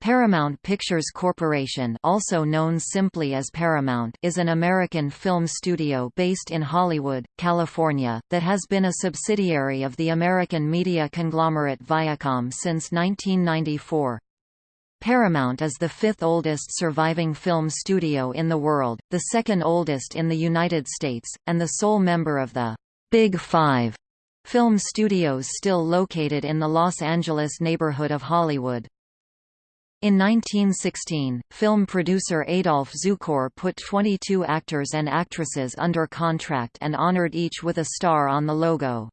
Paramount Pictures Corporation also known simply as Paramount is an American film studio based in Hollywood, California, that has been a subsidiary of the American media conglomerate Viacom since 1994. Paramount is the fifth oldest surviving film studio in the world, the second oldest in the United States, and the sole member of the Big Five film studios still located in the Los Angeles neighborhood of Hollywood. In 1916, film producer Adolph Zukor put 22 actors and actresses under contract and honored each with a star on the logo.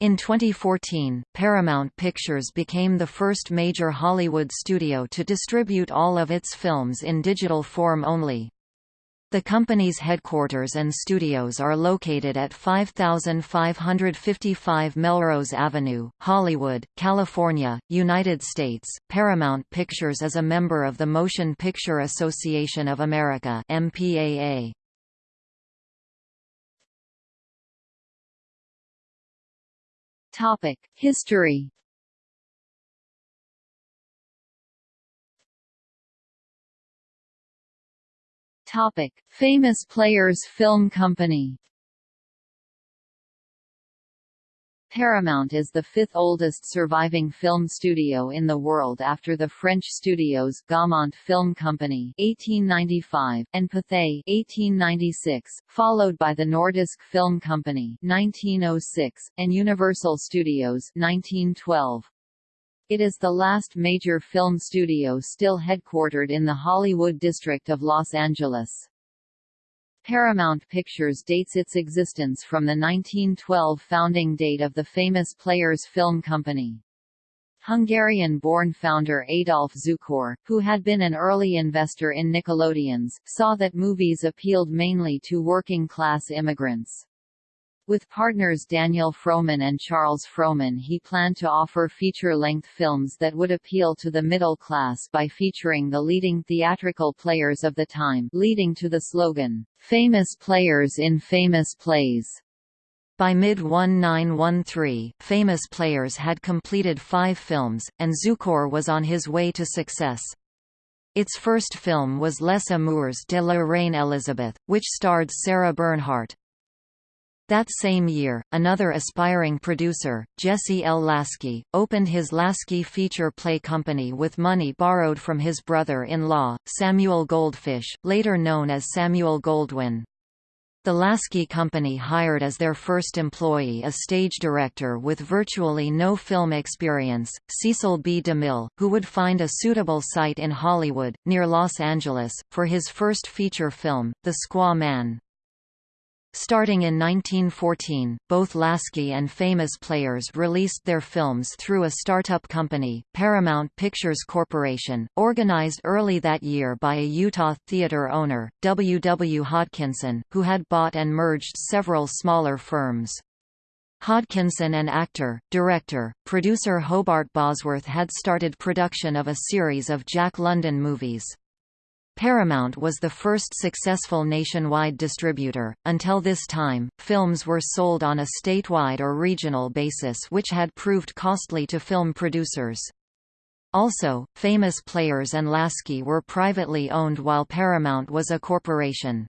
In 2014, Paramount Pictures became the first major Hollywood studio to distribute all of its films in digital form only. The company's headquarters and studios are located at 5555 Melrose Avenue, Hollywood, California, United States. Paramount Pictures is a member of the Motion Picture Association of America (MPAA). Topic: History Topic: Famous Players Film Company. Paramount is the fifth oldest surviving film studio in the world after the French studios Gaumont Film Company (1895) and Pathé (1896), followed by the Nordisk Film Company (1906) and Universal Studios (1912). It is the last major film studio still headquartered in the Hollywood district of Los Angeles. Paramount Pictures dates its existence from the 1912 founding date of the famous Players Film Company. Hungarian-born founder Adolph Zukor, who had been an early investor in Nickelodeons, saw that movies appealed mainly to working-class immigrants. With partners Daniel Frohman and Charles Frohman he planned to offer feature-length films that would appeal to the middle class by featuring the leading theatrical players of the time leading to the slogan, "'Famous Players in Famous Plays'". By mid-1913, Famous Players had completed five films, and Zukor was on his way to success. Its first film was Les Amours de la Reine Elisabeth, which starred Sarah Bernhardt. That same year, another aspiring producer, Jesse L. Lasky, opened his Lasky Feature Play Company with money borrowed from his brother-in-law, Samuel Goldfish, later known as Samuel Goldwyn. The Lasky Company hired as their first employee a stage director with virtually no film experience, Cecil B. DeMille, who would find a suitable site in Hollywood, near Los Angeles, for his first feature film, The Squaw Man. Starting in 1914, both Lasky and Famous Players released their films through a startup company, Paramount Pictures Corporation, organized early that year by a Utah theater owner, W. W. Hodkinson, who had bought and merged several smaller firms. Hodkinson and actor, director, producer Hobart Bosworth had started production of a series of Jack London movies. Paramount was the first successful nationwide distributor. Until this time, films were sold on a statewide or regional basis which had proved costly to film producers. Also, famous players and Lasky were privately owned while Paramount was a corporation.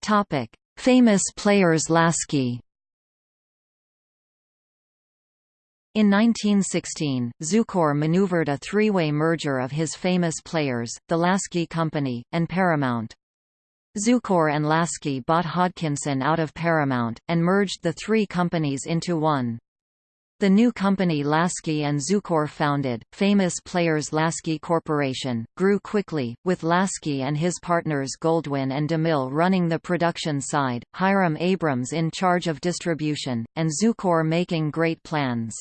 Topic: Famous players Lasky In 1916, Zukor maneuvered a three-way merger of his famous players, the Lasky Company, and Paramount. Zukor and Lasky bought Hodkinson out of Paramount, and merged the three companies into one. The new company Lasky and Zukor founded, Famous Players Lasky Corporation, grew quickly, with Lasky and his partners Goldwyn and DeMille running the production side, Hiram Abrams in charge of distribution, and Zukor making great plans.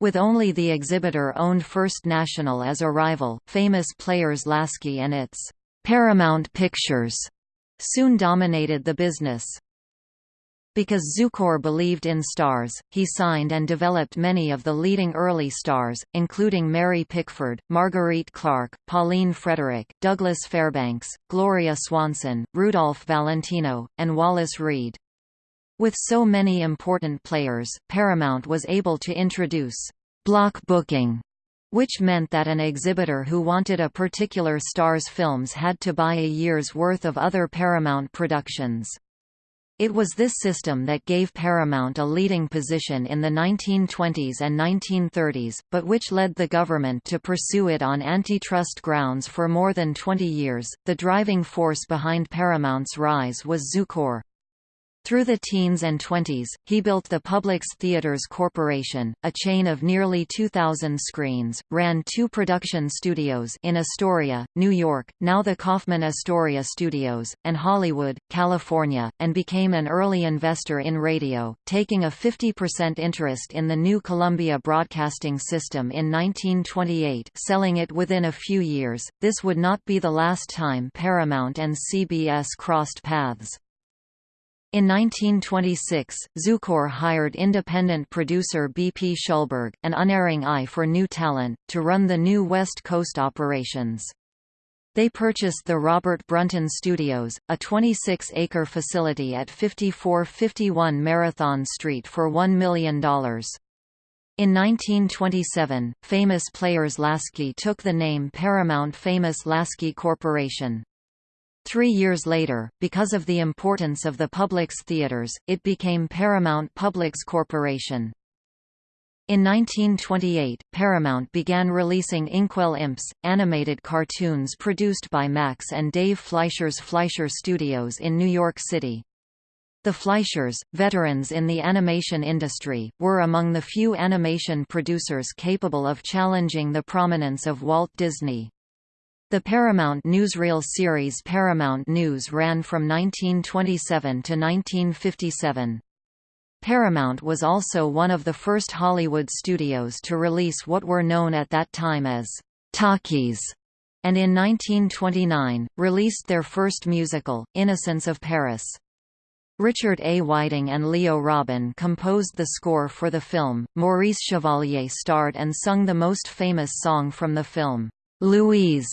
With only the exhibitor-owned First National as a rival, famous players Lasky and its Paramount Pictures soon dominated the business. Because Zukor believed in stars, he signed and developed many of the leading early stars, including Mary Pickford, Marguerite Clark, Pauline Frederick, Douglas Fairbanks, Gloria Swanson, Rudolph Valentino, and Wallace Reid. With so many important players, Paramount was able to introduce block booking, which meant that an exhibitor who wanted a particular star's films had to buy a year's worth of other Paramount productions. It was this system that gave Paramount a leading position in the 1920s and 1930s, but which led the government to pursue it on antitrust grounds for more than 20 years. The driving force behind Paramount's rise was Zukor. Through the teens and twenties, he built the Publix Theaters Corporation, a chain of nearly 2,000 screens, ran two production studios in Astoria, New York, now the Kaufman Astoria Studios, and Hollywood, California, and became an early investor in radio, taking a 50% interest in the new Columbia Broadcasting System in 1928 selling it within a few years. This would not be the last time Paramount and CBS crossed paths. In 1926, Zukor hired independent producer B. P. Schulberg, an unerring eye for new talent, to run the new West Coast operations. They purchased the Robert Brunton Studios, a 26-acre facility at 5451 Marathon Street for $1 million. In 1927, famous players Lasky took the name Paramount Famous Lasky Corporation. Three years later, because of the importance of the Publix theaters, it became Paramount Publix Corporation. In 1928, Paramount began releasing Inkwell Imps, animated cartoons produced by Max and Dave Fleischer's Fleischer Studios in New York City. The Fleischers, veterans in the animation industry, were among the few animation producers capable of challenging the prominence of Walt Disney. The Paramount newsreel series Paramount News ran from 1927 to 1957. Paramount was also one of the first Hollywood studios to release what were known at that time as talkies, and in 1929, released their first musical, Innocents of Paris. Richard A. Whiting and Leo Robin composed the score for the film. Maurice Chevalier starred and sung the most famous song from the film, Louise.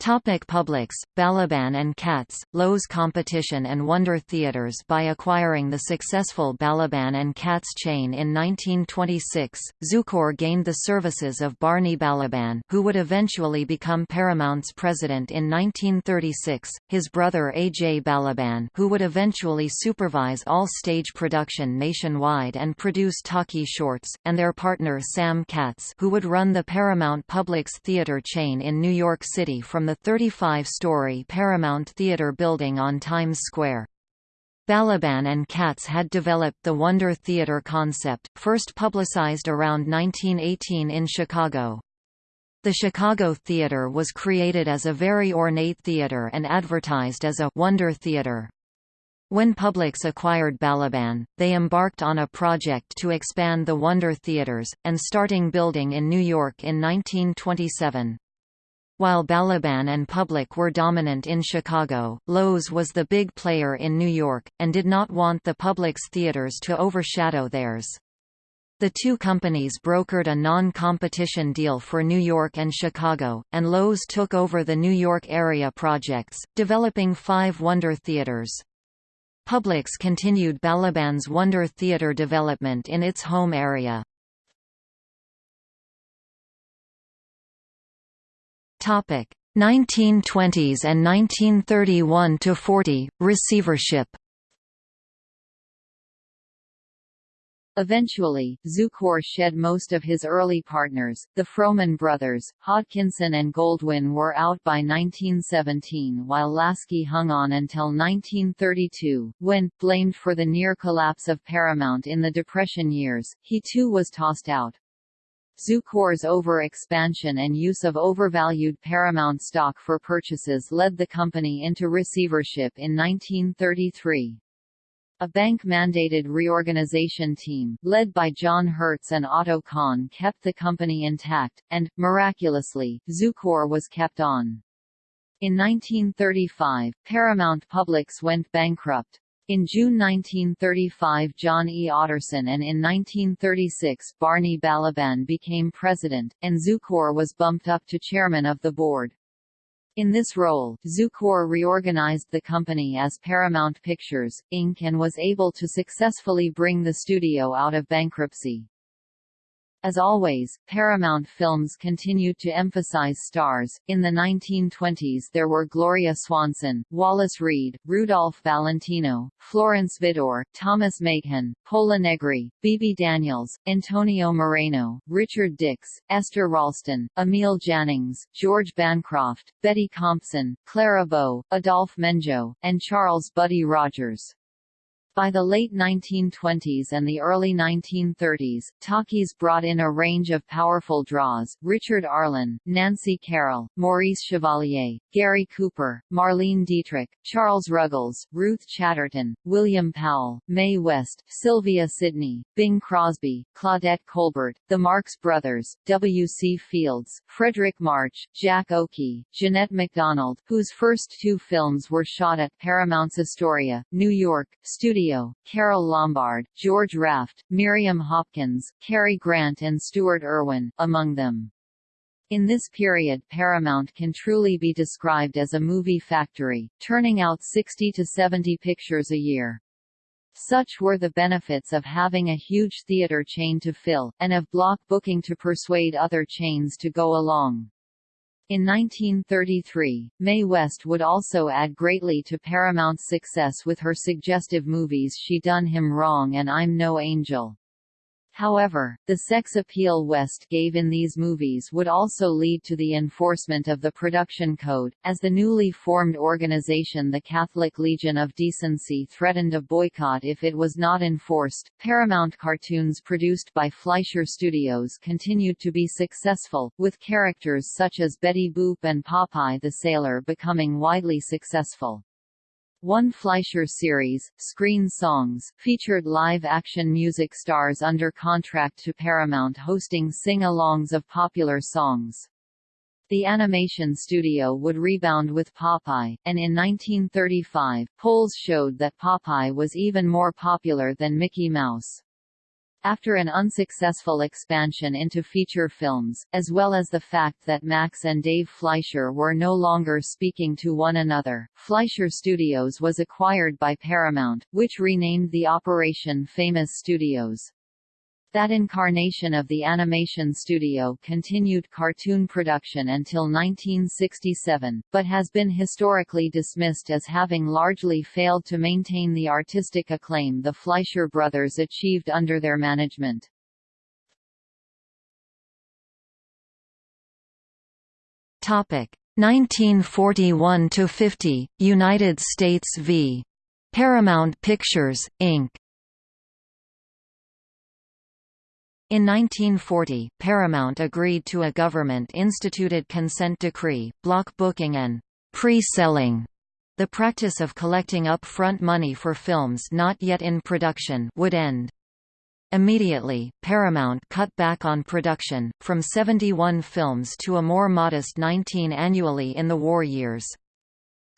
Topic Publix, Balaban and Katz, Loew's Competition and Wonder Theaters By acquiring the successful Balaban and Katz chain in 1926, Zukor gained the services of Barney Balaban who would eventually become Paramount's president in 1936, his brother A. J. Balaban who would eventually supervise all stage production nationwide and produce talkie shorts, and their partner Sam Katz who would run the Paramount Publix theater chain in New York City from the 35-story Paramount Theater building on Times Square. Balaban and Katz had developed the Wonder Theater concept, first publicized around 1918 in Chicago. The Chicago Theater was created as a very ornate theater and advertised as a «Wonder Theater». When Publix acquired Balaban, they embarked on a project to expand the Wonder Theaters, and starting building in New York in 1927. While Balaban and Publix were dominant in Chicago, Loew's was the big player in New York, and did not want the Publix theaters to overshadow theirs. The two companies brokered a non-competition deal for New York and Chicago, and Loew's took over the New York area projects, developing five Wonder Theaters. Publix continued Balaban's Wonder Theater development in its home area. Topic 1920s and 1931 to 40 receivership. Eventually, Zukor shed most of his early partners. The Frohman brothers, Hodkinson and Goldwyn were out by 1917 while Lasky hung on until 1932, when, blamed for the near collapse of Paramount in the Depression years, he too was tossed out. Zukor's over-expansion and use of overvalued Paramount stock for purchases led the company into receivership in 1933. A bank-mandated reorganization team, led by John Hertz and Otto Kahn kept the company intact, and, miraculously, Zukor was kept on. In 1935, Paramount Publix went bankrupt. In June 1935 John E. Otterson and in 1936 Barney Balaban became president, and Zukor was bumped up to chairman of the board. In this role, Zukor reorganized the company as Paramount Pictures, Inc. and was able to successfully bring the studio out of bankruptcy. As always, Paramount Films continued to emphasize stars. In the 1920s there were Gloria Swanson, Wallace Reid, Rudolph Valentino, Florence Vidor, Thomas Machen, Pola Negri, Bebe Daniels, Antonio Moreno, Richard Dix, Esther Ralston, Emil Jannings, George Bancroft, Betty Compson, Clara Bow, Adolphe Menjou, and Charles Buddy Rogers. By the late 1920s and the early 1930s, talkies brought in a range of powerful draws, Richard Arlen, Nancy Carroll, Maurice Chevalier, Gary Cooper, Marlene Dietrich, Charles Ruggles, Ruth Chatterton, William Powell, Mae West, Sylvia Sidney, Bing Crosby, Claudette Colbert, the Marx Brothers, W. C. Fields, Fredric March, Jack Oakie, Jeanette MacDonald, whose first two films were shot at Paramount's Astoria, New York, studio Carole Lombard, George Raft, Miriam Hopkins, Cary Grant and Stuart Erwin, among them. In this period Paramount can truly be described as a movie factory, turning out 60 to 70 pictures a year. Such were the benefits of having a huge theater chain to fill, and of block booking to persuade other chains to go along. In 1933, Mae West would also add greatly to Paramount's success with her suggestive movies She Done Him Wrong and I'm No Angel. However, the sex appeal West gave in these movies would also lead to the enforcement of the production code, as the newly formed organization the Catholic Legion of Decency threatened a boycott if it was not enforced. Paramount cartoons produced by Fleischer Studios continued to be successful, with characters such as Betty Boop and Popeye the Sailor becoming widely successful. One Fleischer series, Screen Songs, featured live-action music stars under contract to Paramount hosting sing-alongs of popular songs. The animation studio would rebound with Popeye, and in 1935, polls showed that Popeye was even more popular than Mickey Mouse. After an unsuccessful expansion into feature films, as well as the fact that Max and Dave Fleischer were no longer speaking to one another, Fleischer Studios was acquired by Paramount, which renamed the operation Famous Studios. That incarnation of the animation studio continued cartoon production until 1967, but has been historically dismissed as having largely failed to maintain the artistic acclaim the Fleischer brothers achieved under their management. Topic 1941 to 50 United States v. Paramount Pictures Inc. In 1940, Paramount agreed to a government-instituted consent decree, block booking and pre-selling. The practice of collecting up-front money for films not yet in production would end. Immediately, Paramount cut back on production, from 71 films to a more modest 19 annually in the war years.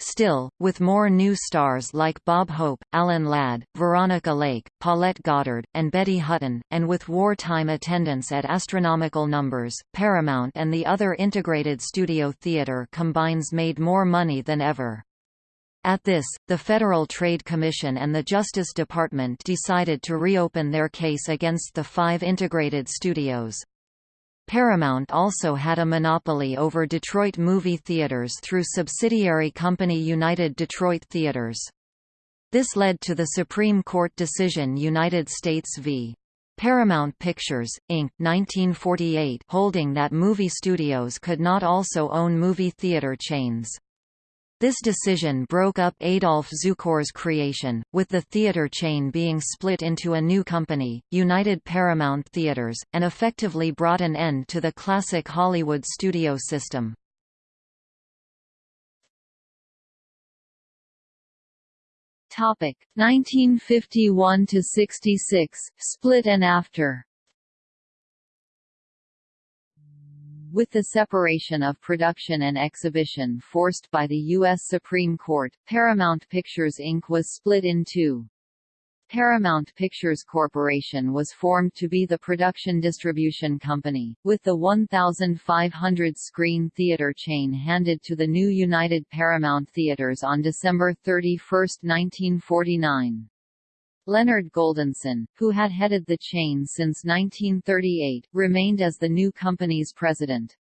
Still, with more new stars like Bob Hope, Alan Ladd, Veronica Lake, Paulette Goddard, and Betty Hutton, and with wartime attendance at astronomical numbers, Paramount and the other integrated studio theater combines made more money than ever. At this, the Federal Trade Commission and the Justice Department decided to reopen their case against the five integrated studios. Paramount also had a monopoly over Detroit movie theaters through subsidiary company United Detroit Theaters. This led to the Supreme Court decision United States v. Paramount Pictures, Inc. 1948 holding that movie studios could not also own movie theater chains. This decision broke up Adolph Zukor's creation, with the theater chain being split into a new company, United Paramount Theaters, and effectively brought an end to the classic Hollywood studio system. Topic 1951 to 66 split and after With the separation of production and exhibition forced by the U.S. Supreme Court, Paramount Pictures Inc. was split in two. Paramount Pictures Corporation was formed to be the production distribution company, with the 1,500-screen theater chain handed to the new United Paramount Theaters on December 31, 1949. Leonard Goldenson, who had headed the chain since 1938, remained as the new company's president.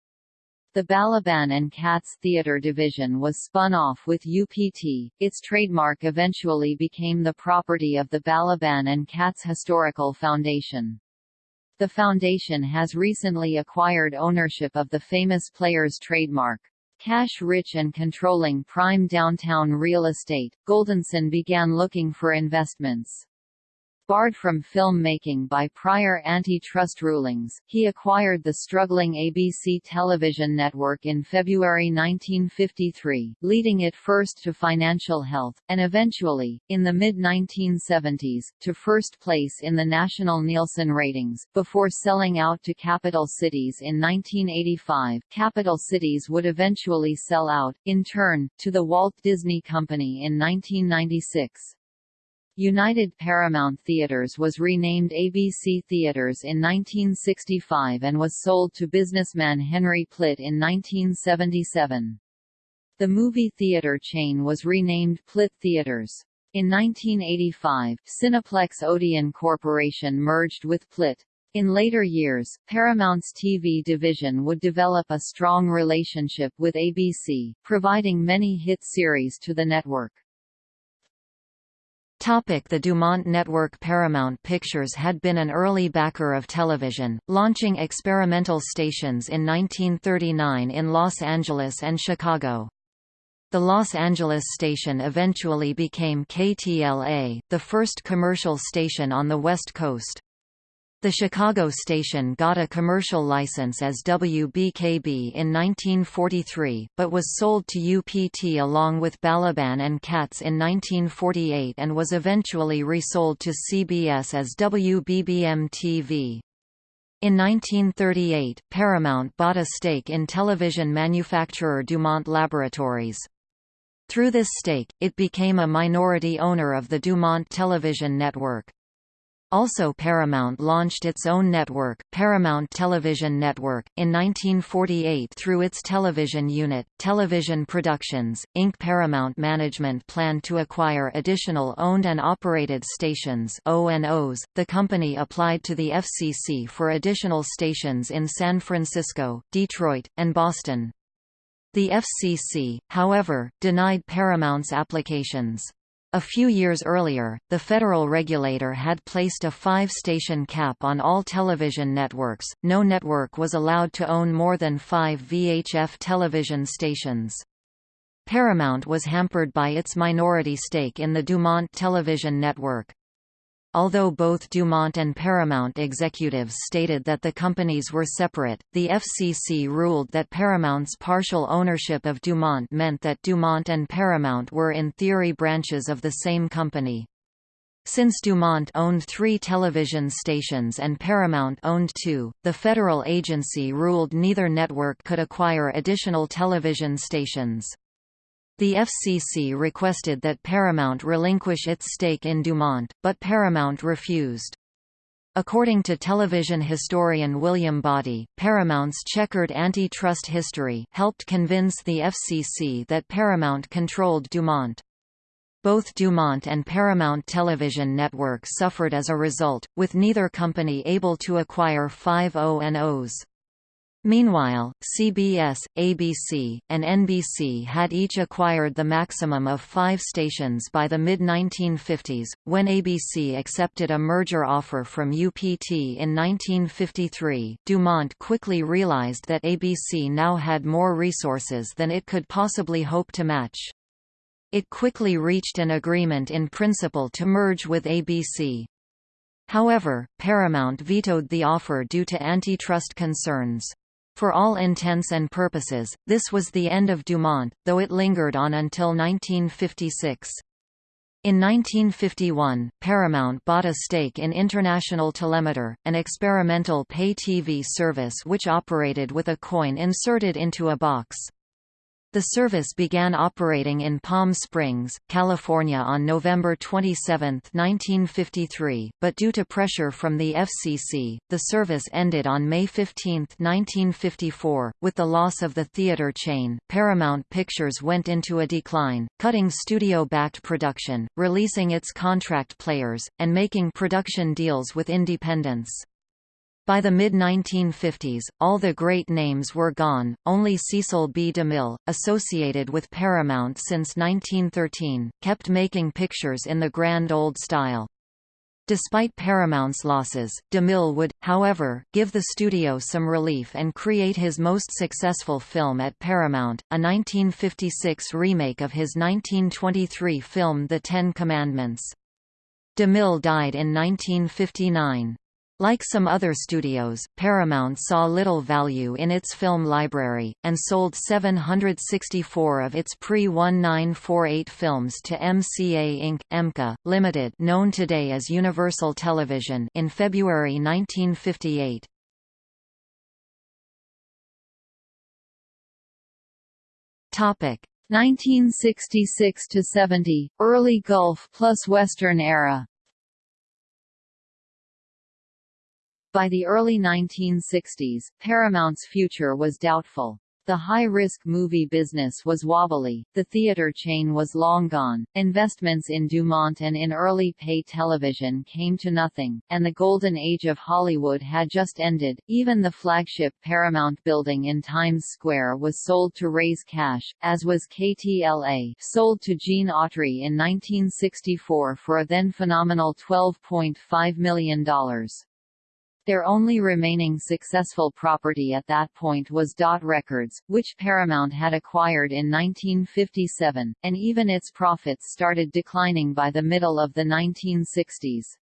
The Balaban and Katz Theatre division was spun off with UPT. Its trademark eventually became the property of the Balaban and Katz Historical Foundation. The foundation has recently acquired ownership of the Famous Players trademark. Cash-rich and controlling prime downtown real estate, Goldenson began looking for investments. Barred from film-making by prior antitrust rulings, he acquired the struggling ABC television network in February 1953, leading it first to financial health, and eventually, in the mid-1970s, to first place in the national Nielsen ratings, before selling out to Capital Cities in 1985. Capital Cities would eventually sell out, in turn, to the Walt Disney Company in 1996. United Paramount Theaters was renamed ABC Theaters in 1965 and was sold to businessman Henry Plitt in 1977. The movie theater chain was renamed Plitt Theaters. In 1985, Cineplex Odeon Corporation merged with Plitt. In later years, Paramount's TV division would develop a strong relationship with ABC, providing many hit series to the network. Topic the Dumont Network Paramount Pictures had been an early backer of television, launching experimental stations in 1939 in Los Angeles and Chicago. The Los Angeles station eventually became KTLA, the first commercial station on the West Coast. The Chicago station got a commercial license as WBKB in 1943, but was sold to UPT along with Balaban and Katz in 1948 and was eventually resold to CBS as WBBM-TV. In 1938, Paramount bought a stake in television manufacturer Dumont Laboratories. Through this stake, it became a minority owner of the Dumont television network. Also Paramount launched its own network, Paramount Television Network, in 1948 through its television unit, Television Productions, Inc. Paramount management planned to acquire additional owned and operated stations O&Os. .The company applied to the FCC for additional stations in San Francisco, Detroit, and Boston. The FCC, however, denied Paramount's applications. A few years earlier, the federal regulator had placed a five-station cap on all television networks. No network was allowed to own more than five VHF television stations. Paramount was hampered by its minority stake in the Dumont television network. Although both Dumont and Paramount executives stated that the companies were separate, the FCC ruled that Paramount's partial ownership of Dumont meant that Dumont and Paramount were in theory branches of the same company. Since Dumont owned three television stations and Paramount owned two, the federal agency ruled neither network could acquire additional television stations. The FCC requested that Paramount relinquish its stake in Dumont, but Paramount refused. According to television historian William Boddy, Paramount's checkered antitrust history helped convince the FCC that Paramount controlled Dumont. Both Dumont and Paramount Television Network suffered as a result, with neither company able to acquire five O&Os. Meanwhile, CBS, ABC, and NBC had each acquired the maximum of five stations by the mid-1950s. When ABC accepted a merger offer from UPT in 1953, Dumont quickly realized that ABC now had more resources than it could possibly hope to match. It quickly reached an agreement in principle to merge with ABC. However, Paramount vetoed the offer due to antitrust concerns. For all intents and purposes, this was the end of Dumont, though it lingered on until 1956. In 1951, Paramount bought a stake in International Telemeter, an experimental pay TV service which operated with a coin inserted into a box. The service began operating in Palm Springs, California on November 27, 1953, but due to pressure from the FCC, the service ended on May 15, 1954. With the loss of the theater chain, Paramount Pictures went into a decline, cutting studio-backed production, releasing its contract players, and making production deals with independents. By the mid-1950s, all the great names were gone, only Cecil B. DeMille, associated with Paramount since 1913, kept making pictures in the grand old style. Despite Paramount's losses, DeMille would, however, give the studio some relief and create his most successful film at Paramount, a 1956 remake of his 1923 film The Ten Commandments. DeMille died in 1959. Like some other studios, Paramount saw little value in its film library, and sold 764 of its pre-1948 films to MCA Inc. EMKA, Limited known today as Universal Television in February 1958. Topic 1966 to 70, early Gulf plus Western era. By the early 1960s, Paramount's future was doubtful. The high-risk movie business was wobbly, the theater chain was long gone, investments in Dumont and in early pay television came to nothing, and the golden age of Hollywood had just ended. Even the flagship Paramount building in Times Square was sold to raise cash, as was KTLA, sold to Gene Autry in 1964 for a then phenomenal $12.5 million. Their only remaining successful property at that point was Dot Records, which Paramount had acquired in 1957, and even its profits started declining by the middle of the 1960s.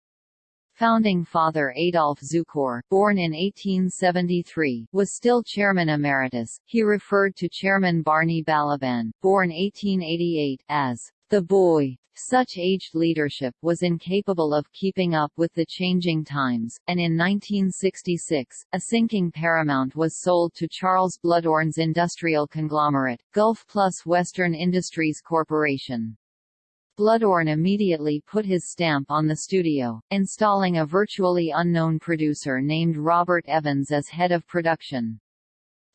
Founding father Adolph Zukor, born in 1873, was still chairman emeritus. He referred to chairman Barney Balaban, born 1888, as the boy. Such aged leadership was incapable of keeping up with the changing times, and in 1966, a sinking Paramount was sold to Charles Bluhdorn's industrial conglomerate, Gulf Plus Western Industries Corporation. Bluhdorn immediately put his stamp on the studio, installing a virtually unknown producer named Robert Evans as head of production.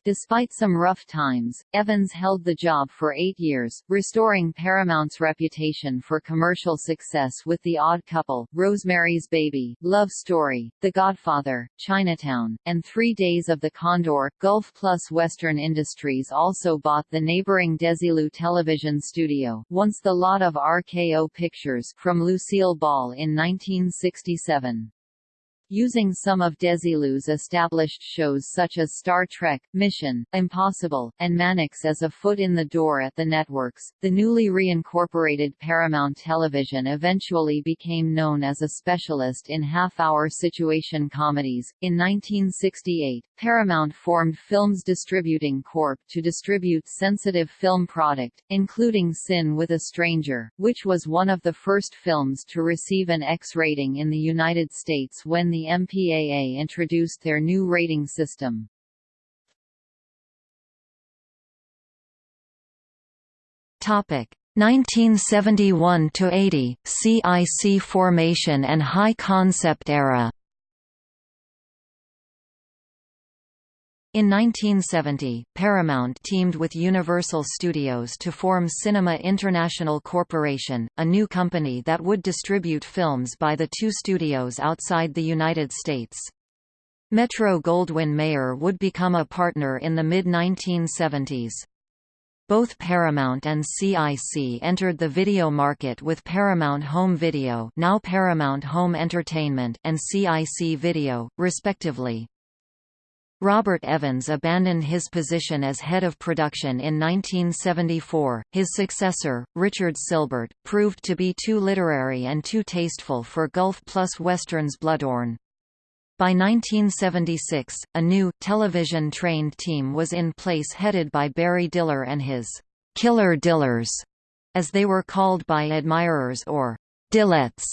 Despite some rough times, Evans held the job for eight years, restoring Paramount's reputation for commercial success with The Odd Couple, Rosemary's Baby, Love Story, The Godfather, Chinatown, and Three Days of the Condor. Gulf Plus Western Industries also bought the neighboring Desilu television studio, once the lot of RKO Pictures, from Lucille Ball in 1967 using some of Desilu's established shows such as Star Trek, Mission, Impossible, and Mannix as a foot in the door at the networks. The newly reincorporated Paramount Television eventually became known as a specialist in half-hour situation comedies. In 1968, Paramount formed Films Distributing Corp. to distribute sensitive film product, including Sin with a Stranger, which was one of the first films to receive an X rating in the United States when the MPAA introduced their new rating system. Topic 1971 to 80 CIC formation and high concept era. In 1970, Paramount teamed with Universal Studios to form Cinema International Corporation, a new company that would distribute films by the two studios outside the United States. Metro-Goldwyn-Mayer would become a partner in the mid-1970s. Both Paramount and CIC entered the video market with Paramount Home Video now Paramount Home Entertainment and CIC Video, respectively. Robert Evans abandoned his position as head of production in 1974. His successor, Richard Sylbert, proved to be too literary and too tasteful for Gulf plus Western's Bluhdorn. By 1976, a new, television-trained team was in place headed by Barry Diller and his «killer Dillers», as they were called by admirers or «Dillettes»,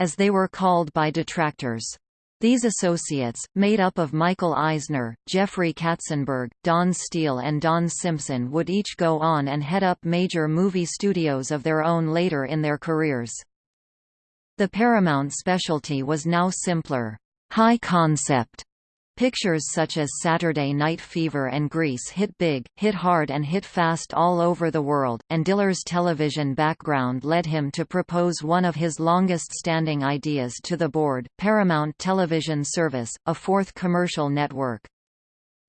as they were called by detractors. These associates, made up of Michael Eisner, Jeffrey Katzenberg, Dawn Steel and Don Simpson would each go on and head up major movie studios of their own later in their careers. The Paramount specialty was now simpler, high-concept Pictures such as Saturday Night Fever and Grease hit big, hit hard and hit fast all over the world, and Diller's television background led him to propose one of his longest-standing ideas to the board, Paramount Television Service, a fourth commercial network.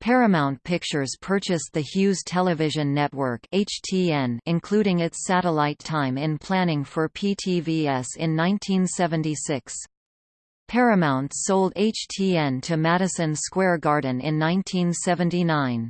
Paramount Pictures purchased the Hughes Television Network (HTN), including its satellite time in planning for PTVS in 1976. Paramount sold HTN to Madison Square Garden in 1979.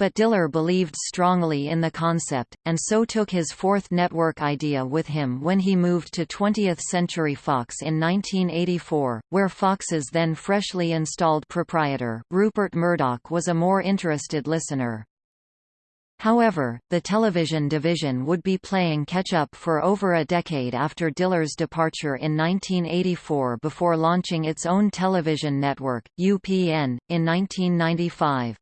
But Diller believed strongly in the concept, and so took his fourth network idea with him when he moved to 20th Century Fox in 1984, where Fox's then freshly installed proprietor, Rupert Murdoch was a more interested listener. However, the television division would be playing catch-up for over a decade after Diller's departure in 1984 before launching its own television network, UPN, in 1995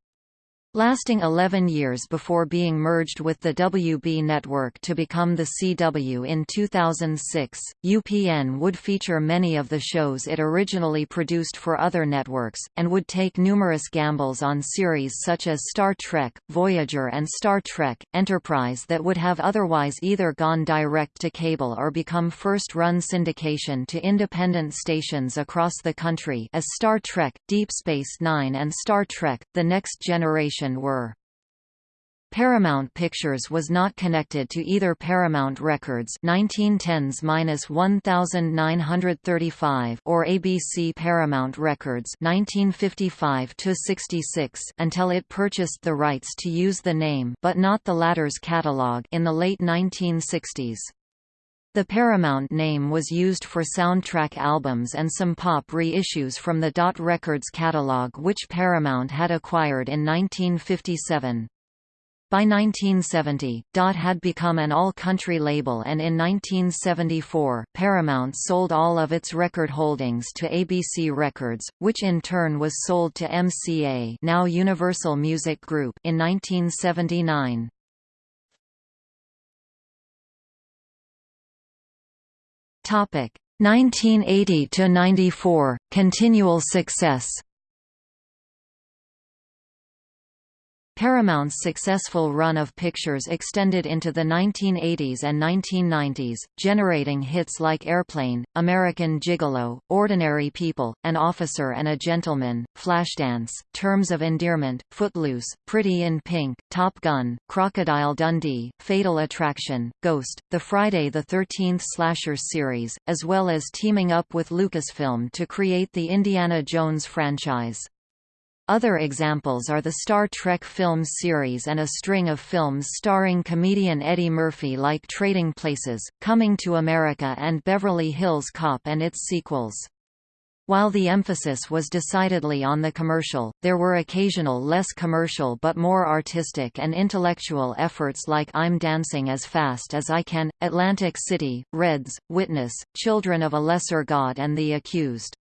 lasting 11 years before being merged with the WB network to become the CW in 2006. UPN would feature many of the shows it originally produced for other networks, and would take numerous gambles on series such as Star Trek, Voyager and Star Trek, Enterprise that would have otherwise either gone direct to cable or become first-run syndication to independent stations across the country as Star Trek, Deep Space Nine and Star Trek, The Next Generation were. Paramount Pictures was not connected to either Paramount Records 1910s-1935 or ABC Paramount Records 1955-66 until it purchased the rights to use the name but not the latter's catalog in the late 1960s. The Paramount name was used for soundtrack albums and some pop reissues from the Dot Records catalog which Paramount had acquired in 1957. By 1970, Dot had become an all-country label and in 1974, Paramount sold all of its record holdings to ABC Records, which in turn was sold to MCA now Universal Music Group in 1979. Topic 1980 to 94 continual success Paramount's successful run of pictures extended into the 1980s and 1990s, generating hits like Airplane, American Gigolo, Ordinary People, An Officer and a Gentleman, Flashdance, Terms of Endearment, Footloose, Pretty in Pink, Top Gun, Crocodile Dundee, Fatal Attraction, Ghost, the Friday the 13th slasher series, as well as teaming up with Lucasfilm to create the Indiana Jones franchise. Other examples are the Star Trek films series and a string of films starring comedian Eddie Murphy like Trading Places, Coming to America and Beverly Hills Cop and its sequels. While the emphasis was decidedly on the commercial, there were occasional less commercial but more artistic and intellectual efforts like I'm Dancing as Fast as I Can, Atlantic City, Reds, Witness, Children of a Lesser God and The Accused.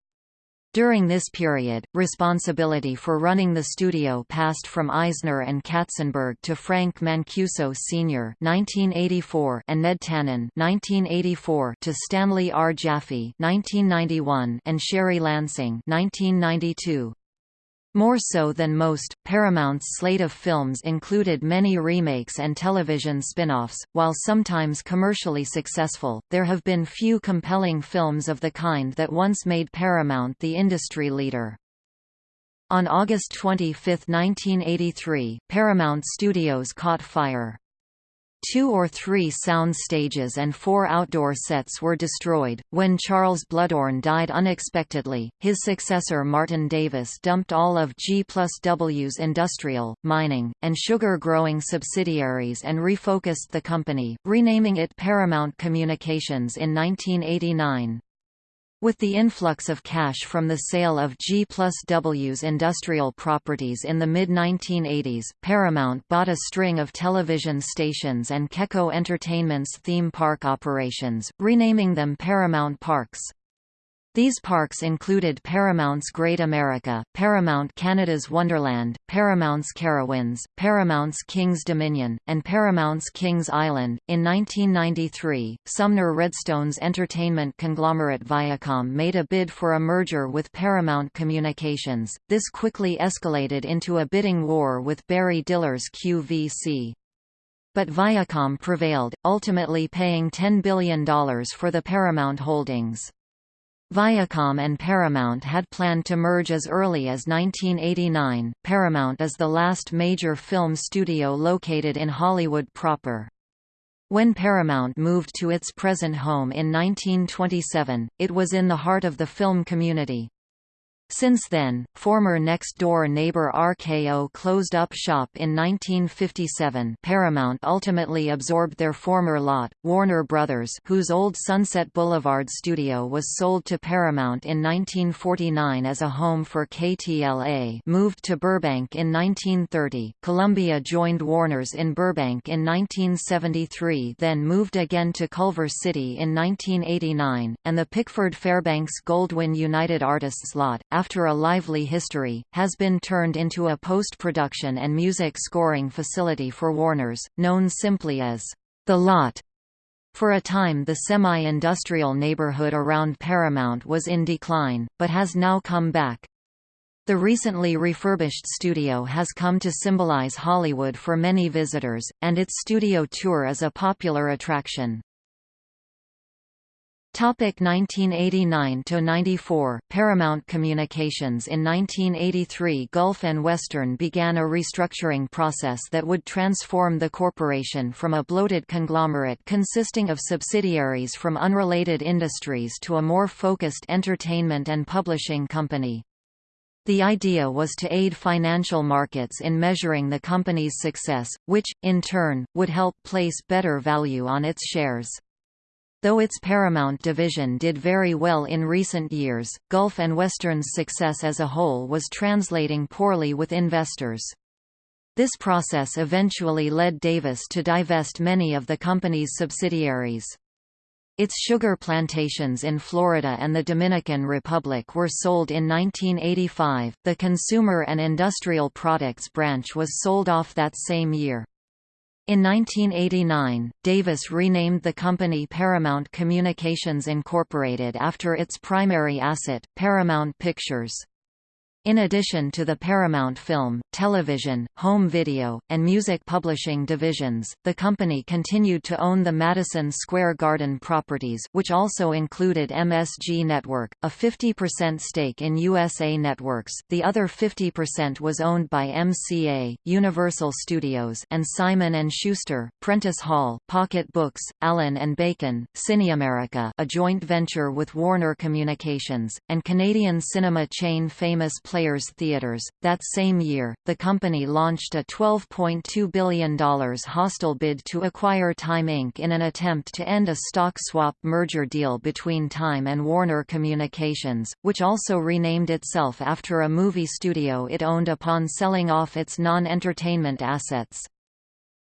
During this period, responsibility for running the studio passed from Eisner and Katzenberg to Frank Mancuso Sr. (1984) and Ned Tannen (1984) to Stanley R. Jaffe (1991) and Sherry Lansing (1992). More so than most, Paramount's slate of films included many remakes and television spin-offs. While sometimes commercially successful, there have been few compelling films of the kind that once made Paramount the industry leader. On August 25, 1983, Paramount Studios caught fire. Two or three sound stages and four outdoor sets were destroyed. When Charles Bluhdorn died unexpectedly, his successor Martin Davis dumped all of G plus W's industrial, mining, and sugar-growing subsidiaries and refocused the company, renaming it Paramount Communications in 1989. With the influx of cash from the sale of G plus W's industrial properties in the mid-1980s, Paramount bought a string of television stations and Keko Entertainment's theme park operations, renaming them Paramount Parks. These parks included Paramount's Great America, Paramount Canada's Wonderland, Paramount's Carowinds, Paramount's King's Dominion, and Paramount's Kings Island. In 1993, Sumner Redstone's entertainment conglomerate Viacom made a bid for a merger with Paramount Communications. This quickly escalated into a bidding war with Barry Diller's QVC. But Viacom prevailed, ultimately paying $10 billion for the Paramount holdings. Viacom and Paramount had planned to merge as early as 1989. Paramount is the last major film studio located in Hollywood proper. When Paramount moved to its present home in 1927, it was in the heart of the film community. Since then, former next-door neighbor RKO closed up shop in 1957 Paramount ultimately absorbed their former lot, Warner Brothers whose old Sunset Boulevard studio was sold to Paramount in 1949 as a home for KTLA moved to Burbank in 1930, Columbia joined Warner's in Burbank in 1973 then moved again to Culver City in 1989, and the Pickford Fairbanks Goldwyn United Artists lot, after a lively history, has been turned into a post-production and music scoring facility for Warners, known simply as The Lot. For a time the semi-industrial neighborhood around Paramount was in decline, but has now come back. The recently refurbished studio has come to symbolize Hollywood for many visitors, and its studio tour is a popular attraction. Topic 1989–94, Paramount Communications In 1983 Gulf and Western began a restructuring process that would transform the corporation from a bloated conglomerate consisting of subsidiaries from unrelated industries to a more focused entertainment and publishing company. The idea was to aid financial markets in measuring the company's success, which, in turn, would help place better value on its shares. Though its Paramount division did very well in recent years, Gulf and Western's success as a whole was translating poorly with investors. This process eventually led Davis to divest many of the company's subsidiaries. Its sugar plantations in Florida and the Dominican Republic were sold in 1985. The Consumer and Industrial Products branch was sold off that same year. In 1989, Davis renamed the company Paramount Communications Incorporated after its primary asset, Paramount Pictures. In addition to the Paramount Film, Television, Home Video, and Music Publishing divisions, the company continued to own the Madison Square Garden properties which also included MSG Network, a 50% stake in USA Networks the other 50% was owned by MCA, Universal Studios and Simon & Schuster, Prentice Hall, Pocket Books, Allyn & Bacon, Cinamerica a joint venture with Warner Communications, and Canadian cinema chain Famous Players Theatres. That same year, the company launched a $12.2 billion hostile bid to acquire Time Inc. in an attempt to end a stock swap merger deal between Time and Warner Communications, which also renamed itself after a movie studio it owned upon selling off its non-entertainment assets.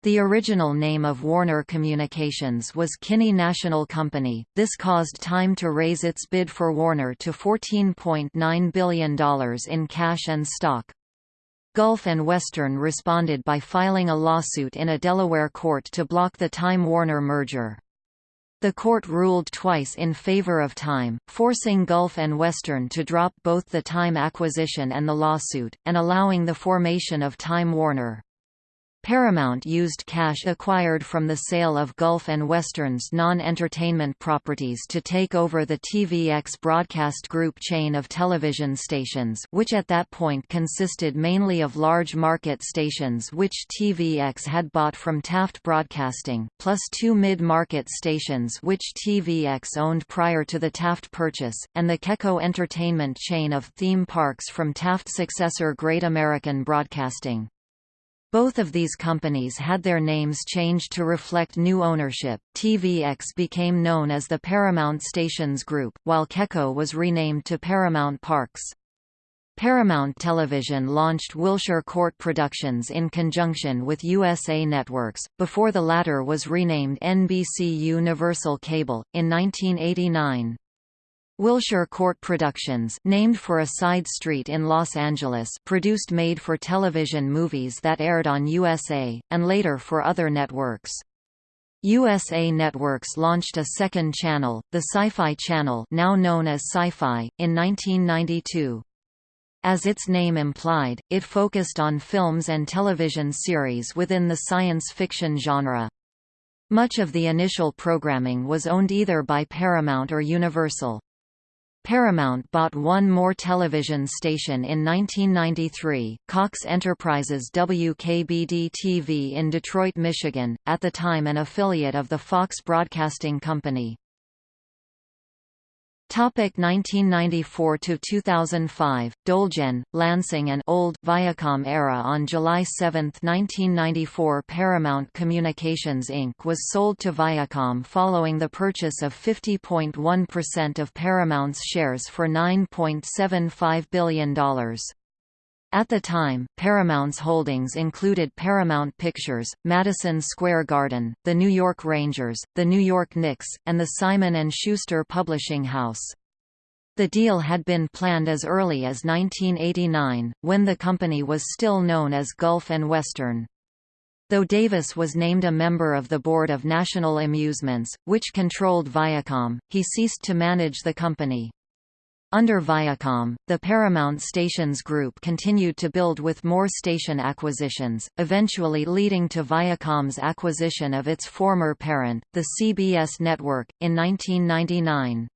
The original name of Warner Communications was Kinney National Company. This caused Time to raise its bid for Warner to $14.9 billion in cash and stock. Gulf and Western responded by filing a lawsuit in a Delaware court to block the Time Warner merger. The court ruled twice in favor of Time, forcing Gulf and Western to drop both the Time acquisition and the lawsuit, and allowing the formation of Time Warner. Paramount used cash acquired from the sale of Gulf and Western's non-entertainment properties to take over the TVX Broadcast Group chain of television stations which at that point consisted mainly of large market stations which TVX had bought from Taft Broadcasting, plus two mid-market stations which TVX owned prior to the Taft purchase, and the Keko Entertainment chain of theme parks from Taft successor Great American Broadcasting. Both of these companies had their names changed to reflect new ownership. TVX became known as the Paramount Stations Group, while Keko was renamed to Paramount Parks. Paramount Television launched Wilshire Court Productions in conjunction with USA Networks, before the latter was renamed NBC Universal Cable, in 1989. Wilshire Court Productions named for a side street in Los Angeles produced made-for-television movies that aired on USA, and later for other networks. USA Networks launched a second channel, the Sci-Fi Channel now known as Syfy, in 1992. As its name implied, it focused on films and television series within the science fiction genre. Much of the initial programming was owned either by Paramount or Universal. Paramount bought one more television station in 1993, Cox Enterprises WKBD-TV in Detroit, Michigan, at the time an affiliate of the Fox Broadcasting Company. Topic 1994 to 2005 Dolgen, Lansing and Old Viacom era On July 7, 1994 Paramount Communications Inc. was sold to Viacom following the purchase of 50.1% of Paramount's shares for $9.75 billion. At the time, Paramount's holdings included Paramount Pictures, Madison Square Garden, the New York Rangers, the New York Knicks, and the Simon & Schuster Publishing House. The deal had been planned as early as 1989, when the company was still known as Gulf and Western. Though Davis was named a member of the Board of National Amusements, which controlled Viacom, he ceased to manage the company. Under Viacom, the Paramount Stations Group continued to build with more station acquisitions, eventually leading to Viacom's acquisition of its former parent, the CBS network, in 1999.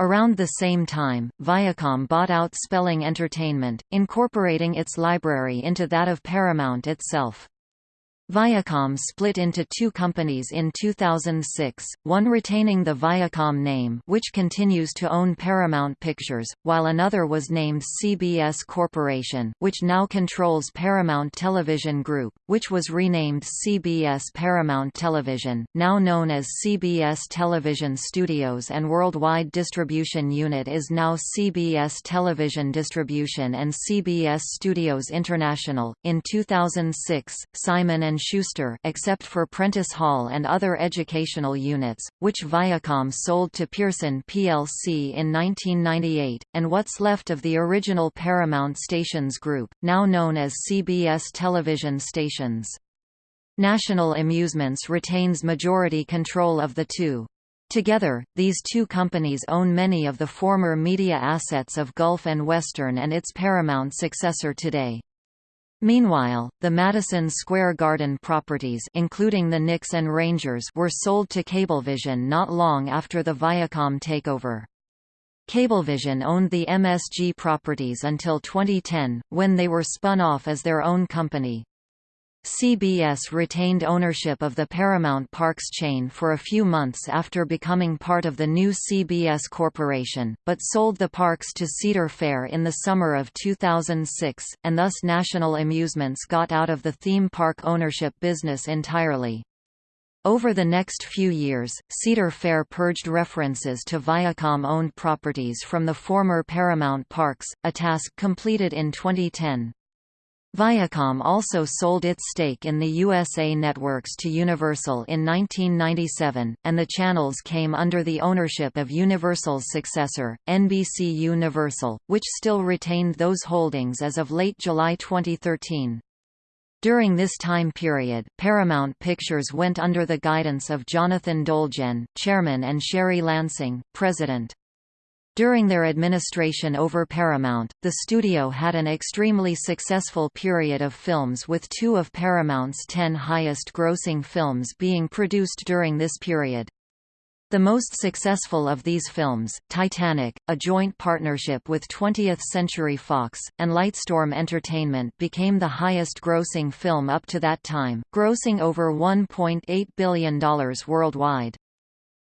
Around the same time, Viacom bought out Spelling Entertainment, incorporating its library into that of Paramount itself. Viacom split into two companies in 2006, one retaining the Viacom name which continues to own Paramount Pictures, while another was named CBS Corporation which now controls Paramount Television Group, which was renamed CBS Paramount Television, now known as CBS Television Studios and Worldwide Distribution Unit is now CBS Television Distribution and CBS Studios International. In 2006, Simon and Schuster except for Prentice Hall and other educational units, which Viacom sold to Pearson plc in 1998, and what's left of the original Paramount Stations Group, now known as CBS Television Stations. National Amusements retains majority control of the two. Together, these two companies own many of the former media assets of Gulf and Western and its Paramount successor today. Meanwhile, the Madison Square Garden properties including the Knicks and Rangers were sold to Cablevision not long after the Viacom takeover. Cablevision owned the MSG properties until 2010, when they were spun off as their own company. CBS retained ownership of the Paramount Parks chain for a few months after becoming part of the new CBS Corporation, but sold the parks to Cedar Fair in the summer of 2006, and thus National Amusements got out of the theme park ownership business entirely. Over the next few years, Cedar Fair purged references to Viacom-owned properties from the former Paramount Parks, a task completed in 2010. Viacom also sold its stake in the USA Networks to Universal in 1997, and the channels came under the ownership of Universal's successor, NBC Universal, which still retained those holdings as of late July 2013. During this time period, Paramount Pictures went under the guidance of Jonathan Dolgen, chairman and Sherry Lansing, president. During their administration over Paramount, the studio had an extremely successful period of films with two of Paramount's ten highest-grossing films being produced during this period. The most successful of these films, Titanic, a joint partnership with 20th Century Fox, and Lightstorm Entertainment became the highest-grossing film up to that time, grossing over $1.8 billion worldwide.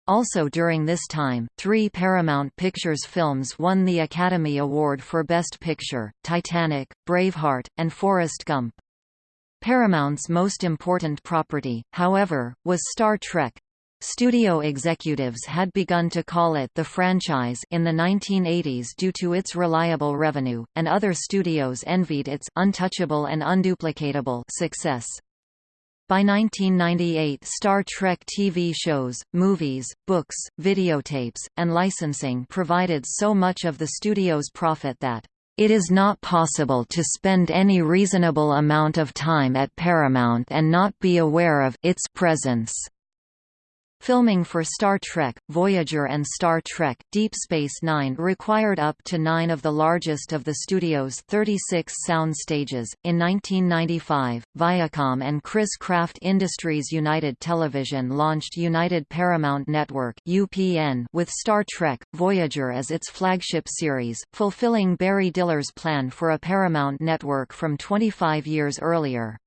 Also during this time, three Paramount Pictures films won the Academy Award for Best Picture, Titanic, Braveheart, and Forrest Gump. Paramount's most important property, however, was Star Trek. Studio executives had begun to call it the franchise in the 1980s due to its reliable revenue, and other studios envied its untouchable and unduplicatable success. By 1998 Star Trek TV shows, movies, books, videotapes, and licensing provided so much of the studio's profit that it is not possible to spend any reasonable amount of time at Paramount and not be aware of its presence. Filming for Star Trek, Voyager and Star Trek, Deep Space Nine required up to nine of the largest of the studio's 36 sound stages. In 1995, Viacom and Chris Craft Industries United Television launched United Paramount Network (UPN) with Star Trek, Voyager as its flagship series, fulfilling Barry Diller's plan for a Paramount network from 25 years earlier.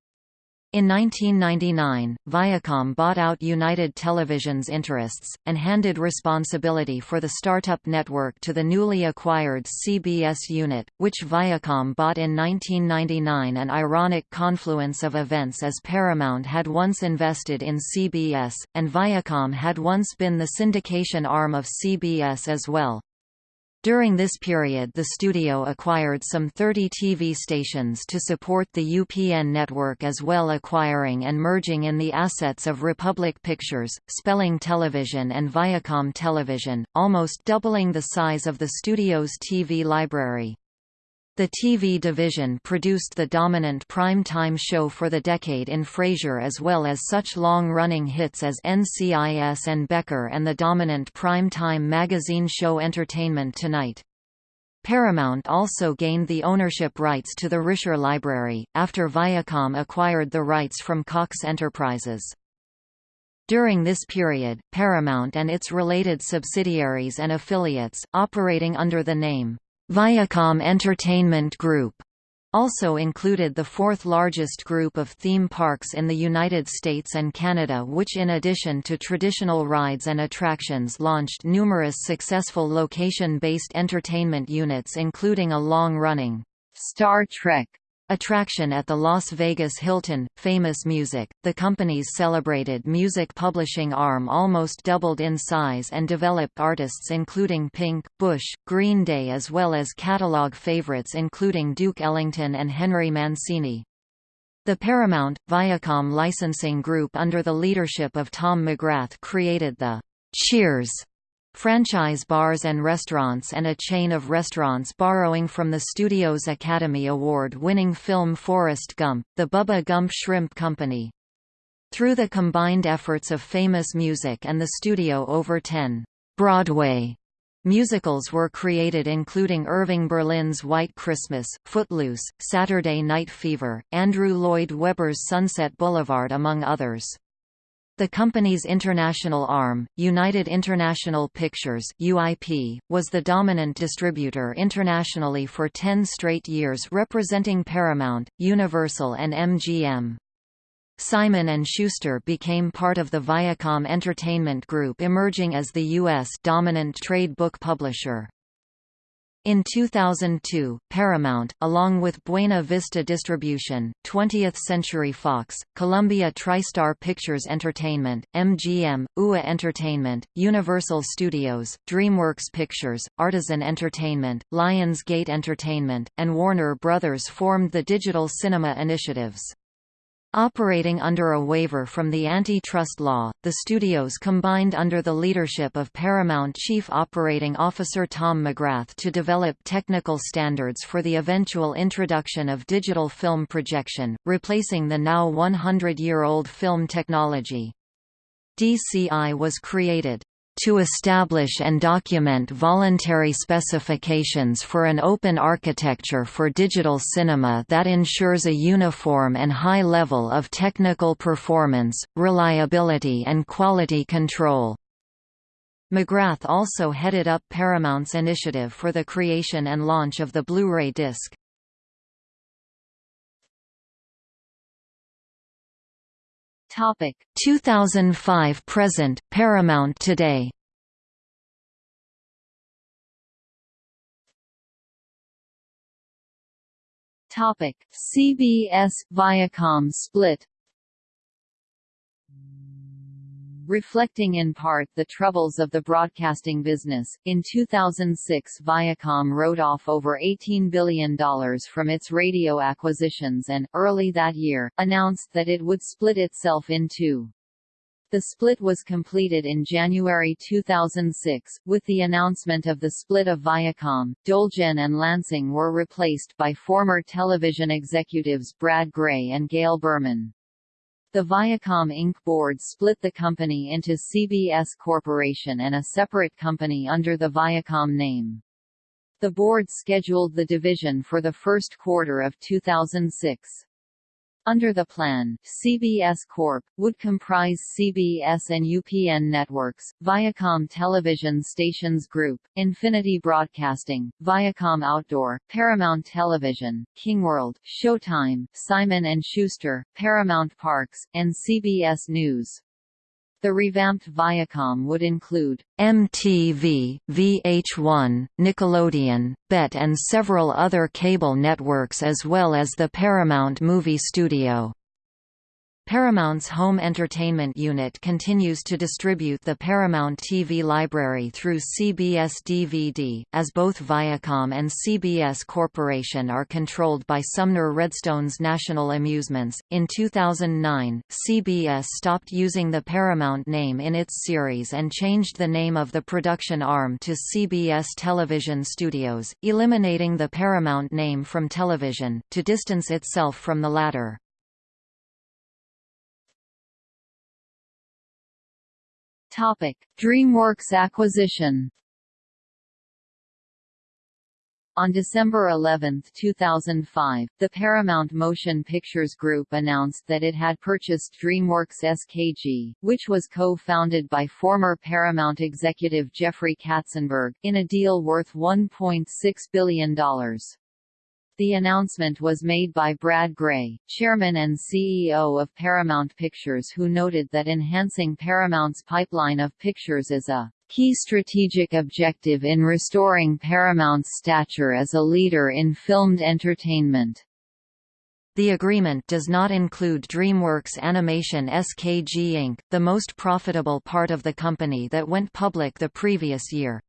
In 1999, Viacom bought out United Television's interests, and handed responsibility for the startup network to the newly acquired CBS unit, which Viacom bought in 1999 an ironic confluence of events as Paramount had once invested in CBS, and Viacom had once been the syndication arm of CBS as well. During this period the studio acquired some 30 TV stations to support the UPN network as well acquiring and merging in the assets of Republic Pictures, Spelling Television and Viacom Television, almost doubling the size of the studio's TV library. The TV division produced the dominant prime-time show for the decade in Frasier as well as such long-running hits as NCIS and Becker and the dominant prime-time magazine show Entertainment Tonight. Paramount also gained the ownership rights to the Rysher Library, after Viacom acquired the rights from Cox Enterprises. During this period, Paramount and its related subsidiaries and affiliates, operating under the name Viacom Entertainment Group also included the fourth largest group of theme parks in the United States and Canada which in addition to traditional rides and attractions launched numerous successful location-based entertainment units including a long-running Star Trek Attraction at the Las Vegas Hilton, Famous Music, the company's celebrated music publishing arm almost doubled in size and developed artists including Pink, Bush, Green Day as well as catalog favorites including Duke Ellington and Henry Mancini. The Paramount, Viacom licensing group under the leadership of Tom McGrath created the Cheers franchise bars and restaurants and a chain of restaurants borrowing from the studio's Academy Award-winning film Forrest Gump, the Bubba Gump Shrimp Company. Through the combined efforts of Famous Music and the studio over 10 Broadway musicals were created including Irving Berlin's White Christmas, Footloose, Saturday Night Fever, Andrew Lloyd Webber's Sunset Boulevard among others. The company's international arm, United International Pictures UIP, was the dominant distributor internationally for 10 straight years representing Paramount, Universal and MGM. Simon & Schuster became part of the Viacom Entertainment Group emerging as the U.S. dominant trade book publisher. In 2002, Paramount, along with Buena Vista Distribution, 20th Century Fox, Columbia TriStar Pictures Entertainment, MGM, UA Entertainment, Universal Studios, DreamWorks Pictures, Artisan Entertainment, Lionsgate Entertainment, and Warner Brothers formed the Digital Cinema Initiatives. Operating under a waiver from the antitrust law, the studios combined under the leadership of Paramount Chief Operating Officer Tom McGrath to develop technical standards for the eventual introduction of digital film projection, replacing the now 100-year-old film technology. DCI was created to establish and document voluntary specifications for an open architecture for digital cinema that ensures a uniform and high level of technical performance, reliability and quality control. McGrath also headed up Paramount's initiative for the creation and launch of the Blu-ray disc. Topic. 2005 present Paramount Today. Topic. CBS Viacom split reflecting in part the troubles of the broadcasting business. In 2006, Viacom wrote off over $18 billion from its radio acquisitions and, early that year, announced that it would split itself in two. The split was completed in January 2006. With the announcement of the split of Viacom, Dolgen and Lansing were replaced by former television executives Brad Grey and Gail Berman. The Viacom Inc. board split the company into CBS Corporation and a separate company under the Viacom name. The board scheduled the division for the first quarter of 2006. Under the plan, CBS Corp. would comprise CBS and UPN networks, Viacom Television Stations Group, Infinity Broadcasting, Viacom Outdoor, Paramount Television, Kingworld, Showtime, Simon & Schuster, Paramount Parks, and CBS News. The revamped Viacom would include MTV, VH1, Nickelodeon, BET and several other cable networks as well as the Paramount Movie Studio. Paramount's home entertainment unit continues to distribute the Paramount TV library through CBS DVD, as both Viacom and CBS Corporation are controlled by Sumner Redstone's National Amusements. In 2009, CBS stopped using the Paramount name in its series and changed the name of the production arm to CBS Television Studios, eliminating the Paramount name from television, to distance itself from the latter. Topic: DreamWorks acquisition. On December 11, 2005, the Paramount Motion Pictures Group announced that it had purchased DreamWorks SKG, which was co-founded by former Paramount executive Jeffrey Katzenberg, in a deal worth $1.6 billion. The announcement was made by Brad Grey, chairman and CEO of Paramount Pictures who noted that enhancing Paramount's pipeline of pictures is a key strategic objective in restoring Paramount's stature as a leader in filmed entertainment. The agreement does not include DreamWorks Animation SKG Inc., the most profitable part of the company that went public the previous year.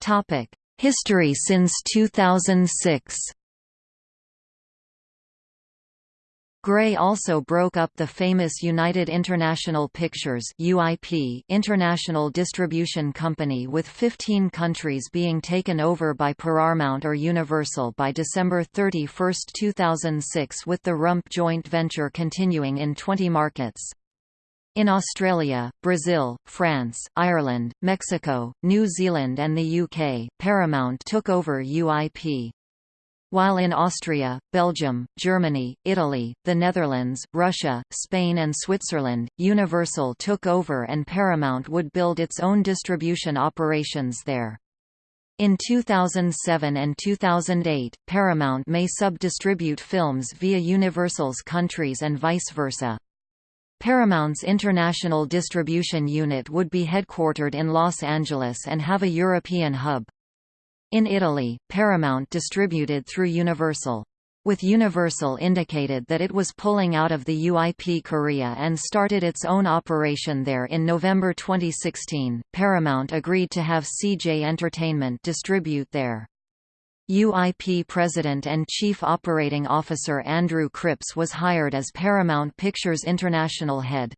Topic: History since 2006. Grey also broke up the famous United International Pictures UIP International Distribution Company with 15 countries being taken over by Paramount or Universal by December 31, 2006 with the Rump joint venture continuing in 20 markets. In Australia, Brazil, France, Ireland, Mexico, New Zealand and the UK, Paramount took over UIP. While in Austria, Belgium, Germany, Italy, the Netherlands, Russia, Spain and Switzerland, Universal took over and Paramount would build its own distribution operations there. In 2007 and 2008, Paramount may sub-distribute films via Universal's countries and vice versa. Paramount's international distribution unit would be headquartered in Los Angeles and have a European hub. In Italy, Paramount distributed through Universal. With Universal indicated that it was pulling out of the UIP Korea and started its own operation there in November 2016, Paramount agreed to have CJ Entertainment distribute there. UIP President and Chief Operating Officer Andrew Cripps was hired as Paramount Pictures International head.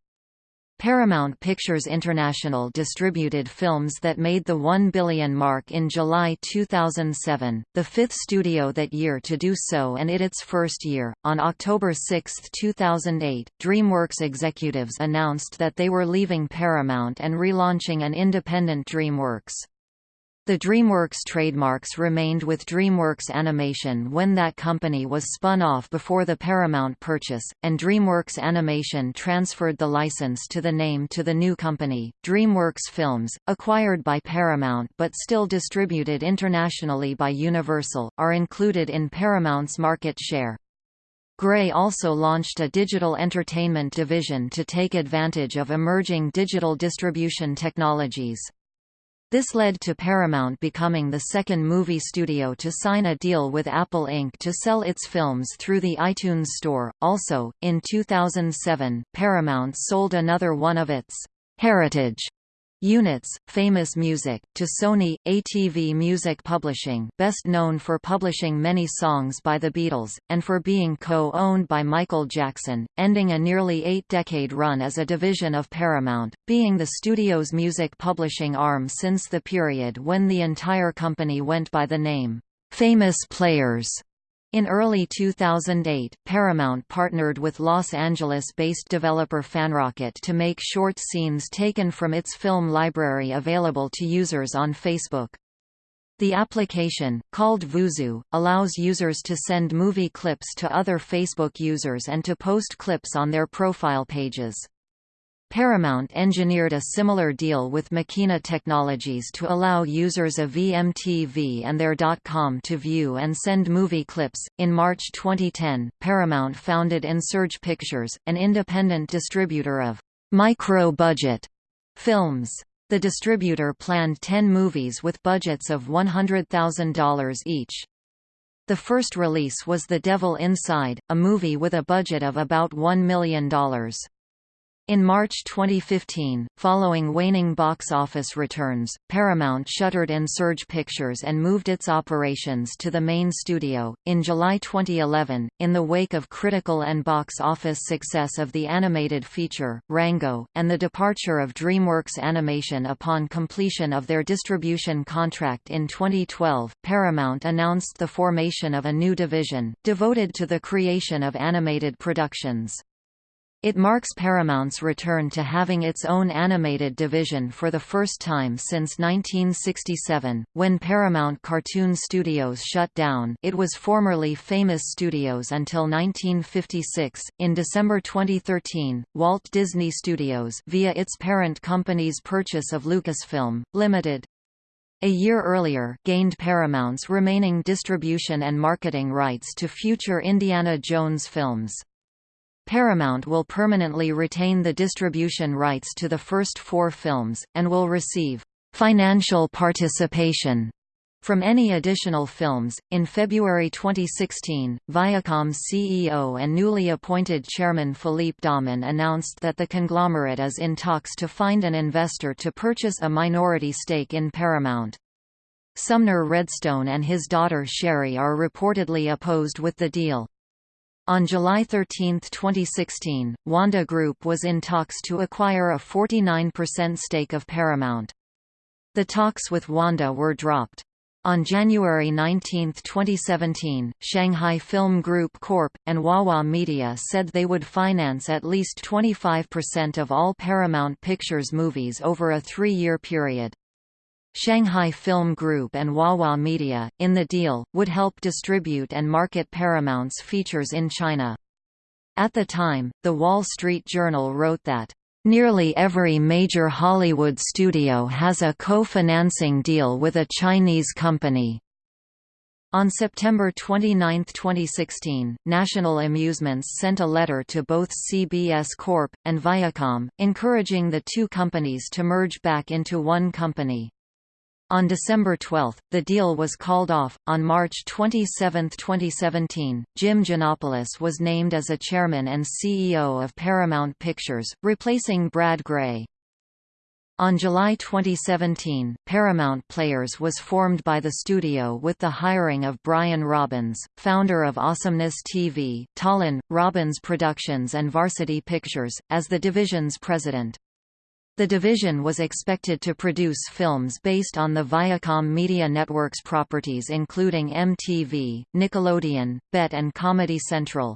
Paramount Pictures International distributed films that made the 1 billion mark in July 2007, the fifth studio that year to do so and it its first year. On October 6, 2008, DreamWorks executives announced that they were leaving Paramount and relaunching an independent DreamWorks. The DreamWorks trademarks remained with DreamWorks Animation when that company was spun off before the Paramount purchase, and DreamWorks Animation transferred the license to the name to the new company, DreamWorks Films, acquired by Paramount but still distributed internationally by Universal, are included in Paramount's market share. Grey also launched a digital entertainment division to take advantage of emerging digital distribution technologies. This led to Paramount becoming the second movie studio to sign a deal with Apple Inc. to sell its films through the iTunes Store. Also, in 2007, Paramount sold another one of its heritage Units, Famous Music, to Sony, ATV Music Publishing best known for publishing many songs by the Beatles, and for being co-owned by Michael Jackson, ending a nearly eight-decade run as a division of Paramount, being the studio's music publishing arm since the period when the entire company went by the name, Famous Players. In early 2008, Paramount partnered with Los Angeles-based developer FanRocket to make short scenes taken from its film library available to users on Facebook. The application, called VooZoo, allows users to send movie clips to other Facebook users and to post clips on their profile pages. Paramount engineered a similar deal with Makena Technologies to allow users of VMTV and their .com to view and send movie clips. In March 2010, Paramount founded Insurge Pictures, an independent distributor of micro-budget films. The distributor planned 10 movies with budgets of $100,000 each. The first release was The Devil Inside, a movie with a budget of about $1 million. In March 2015, following waning box office returns, Paramount shuttered Insurge Pictures and moved its operations to the main studio. In July 2011, in the wake of critical and box office success of the animated feature, Rango, and the departure of DreamWorks Animation upon completion of their distribution contract in 2012, Paramount announced the formation of a new division, devoted to the creation of animated productions. It marks Paramount's return to having its own animated division for the first time since 1967, when Paramount Cartoon Studios shut down it was formerly Famous Studios until 1956. In December 2013, Walt Disney Studios via its parent company's purchase of Lucasfilm, Limited, a year earlier gained Paramount's remaining distribution and marketing rights to future Indiana Jones films. Paramount will permanently retain the distribution rights to the first four films, and will receive financial participation from any additional films. In February 2016, Viacom's CEO and newly appointed chairman Philippe Dauman announced that the conglomerate is in talks to find an investor to purchase a minority stake in Paramount. Sumner Redstone and his daughter Shari are reportedly opposed with the deal. On July 13, 2016, Wanda Group was in talks to acquire a 49% stake of Paramount. The talks with Wanda were dropped. On January 19, 2017, Shanghai Film Group Corp. and Huahua Media said they would finance at least 25% of all Paramount Pictures movies over a three-year period. Shanghai Film Group and Huahua Media, in the deal, would help distribute and market Paramount's features in China. At the time, The Wall Street Journal wrote that, "...nearly every major Hollywood studio has a co-financing deal with a Chinese company." On September 29, 2016, National Amusements sent a letter to both CBS Corp. and Viacom, encouraging the two companies to merge back into one company. On December 12, the deal was called off. On March 27, 2017, Jim Gianopulos was named as a chairman and CEO of Paramount Pictures, replacing Brad Grey. On July 2017, Paramount Players was formed by the studio with the hiring of Brian Robbins, founder of Awesomeness TV, Tollin, Robbins Productions and Varsity Pictures, as the division's president. The division was expected to produce films based on the Viacom Media Network's properties including MTV, Nickelodeon, BET and Comedy Central.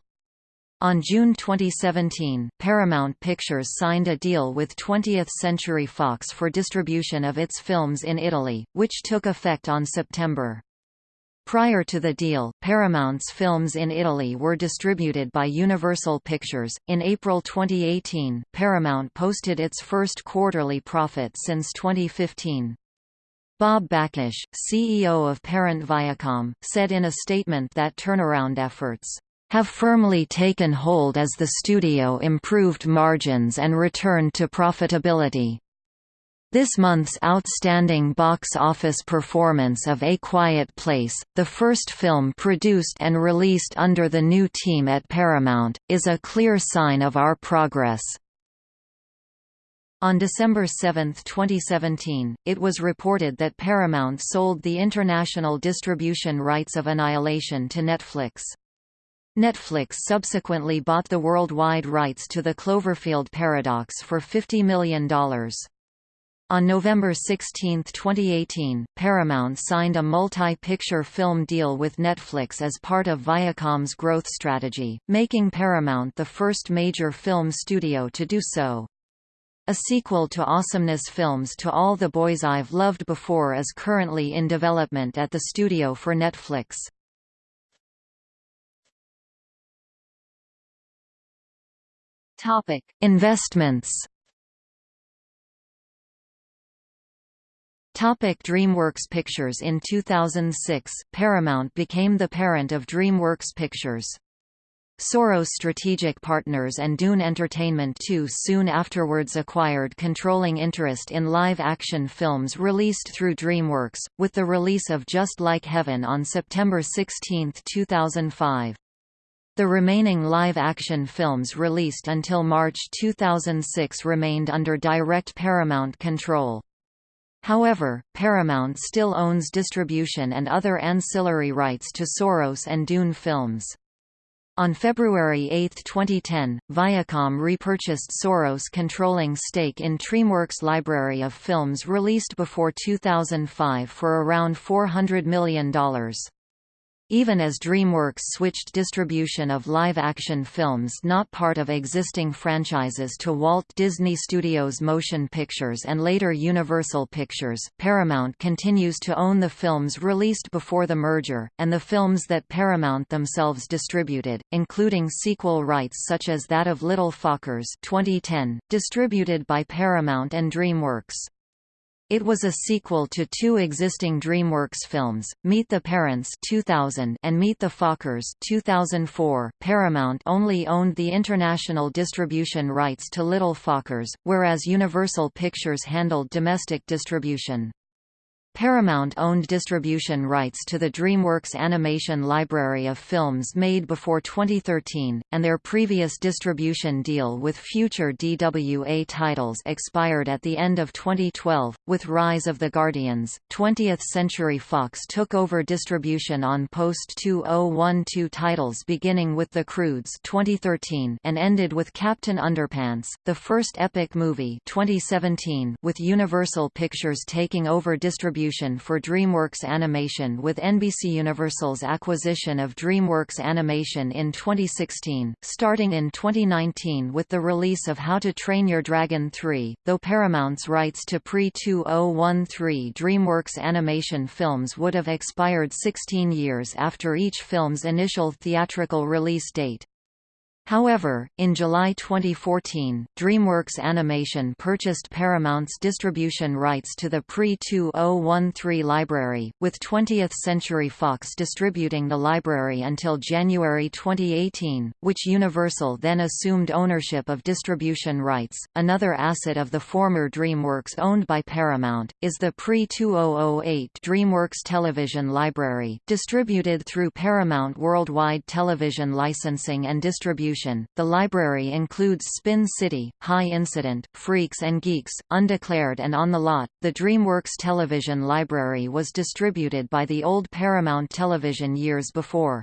On June 2017, Paramount Pictures signed a deal with 20th Century Fox for distribution of its films in Italy, which took effect on September. Prior to the deal, Paramount's films in Italy were distributed by Universal Pictures. In April 2018, Paramount posted its first quarterly profit since 2015. Bob Bakish, CEO of parent Viacom, said in a statement that turnaround efforts have firmly taken hold as the studio improved margins and returned to profitability. This month's outstanding box office performance of A Quiet Place, the first film produced and released under the new team at Paramount, is a clear sign of our progress. On December 7, 2017, it was reported that Paramount sold the international distribution rights of Annihilation to Netflix. Netflix subsequently bought the worldwide rights to the Cloverfield Paradox for $50 million. On November 16, 2018, Paramount signed a multi-picture film deal with Netflix as part of Viacom's growth strategy, making Paramount the first major film studio to do so. A sequel to Awesomeness Films To All the Boys I've Loved Before is currently in development at the studio for Netflix. Investments Topic DreamWorks Pictures In 2006, Paramount became the parent of DreamWorks Pictures. Soros Strategic Partners and Dune Entertainment too soon afterwards acquired controlling interest in live-action films released through DreamWorks, with the release of Just Like Heaven on September 16, 2005. The remaining live-action films released until March 2006 remained under direct Paramount control. However, Paramount still owns distribution and other ancillary rights to Soros and Dune films. On February 8, 2010, Viacom repurchased Soros' controlling stake in DreamWorks' library of films released before 2005 for around $400 million. Even as DreamWorks switched distribution of live-action films not part of existing franchises to Walt Disney Studios Motion Pictures and later Universal Pictures, Paramount continues to own the films released before the merger, and the films that Paramount themselves distributed, including sequel rights such as that of Little Fockers 2010, distributed by Paramount and DreamWorks. It was a sequel to two existing DreamWorks films, Meet the Parents 2000 and Meet the Fockers 2004. Paramount only owned the international distribution rights to Little Fockers, whereas Universal Pictures handled domestic distribution. Paramount owned distribution rights to the DreamWorks Animation library of films made before 2013, and their previous distribution deal with future DWA titles expired at the end of 2012. With Rise of the Guardians, 20th Century Fox took over distribution on post 2012 titles beginning with The Croods 2013 and ended with Captain Underpants, the first epic movie 2017, with Universal Pictures taking over distribution distribution for DreamWorks Animation with NBC Universal's acquisition of DreamWorks Animation in 2016, starting in 2019 with the release of How to Train Your Dragon 3, though Paramount's rights to pre-2013 DreamWorks Animation films would have expired 16 years after each film's initial theatrical release date. However, in July 2014, DreamWorks Animation purchased Paramount's distribution rights to the pre-2013 library, with 20th Century Fox distributing the library until January 2018, which Universal then assumed ownership of distribution rights. Another asset of the former DreamWorks owned by Paramount, is the pre-2008 DreamWorks Television Library, distributed through Paramount Worldwide Television Licensing and Distribution distribution. The library includes Spin City, High Incident, Freaks and Geeks, Undeclared and On the Lot. The DreamWorks television library was distributed by the old Paramount Television years before.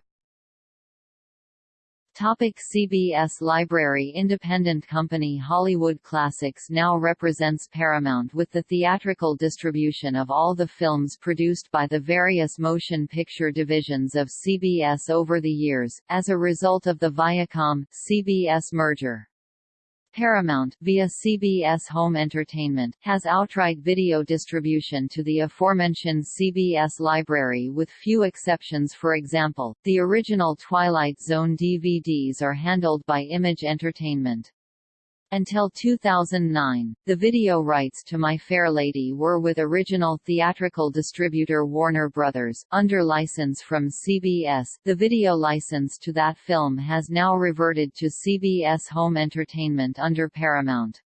Topic CBS Library Independent company Hollywood Classics now represents Paramount with the theatrical distribution of all the films produced by the various motion picture divisions of CBS over the years, as a result of the Viacom-CBS merger. Paramount, via CBS Home Entertainment, has outright video distribution to the aforementioned CBS library with few exceptions for example, the original Twilight Zone DVDs are handled by Image Entertainment. Until 2009, the video rights to My Fair Lady were with original theatrical distributor Warner Brothers, under license from CBS. The video license to that film has now reverted to CBS Home Entertainment under Paramount.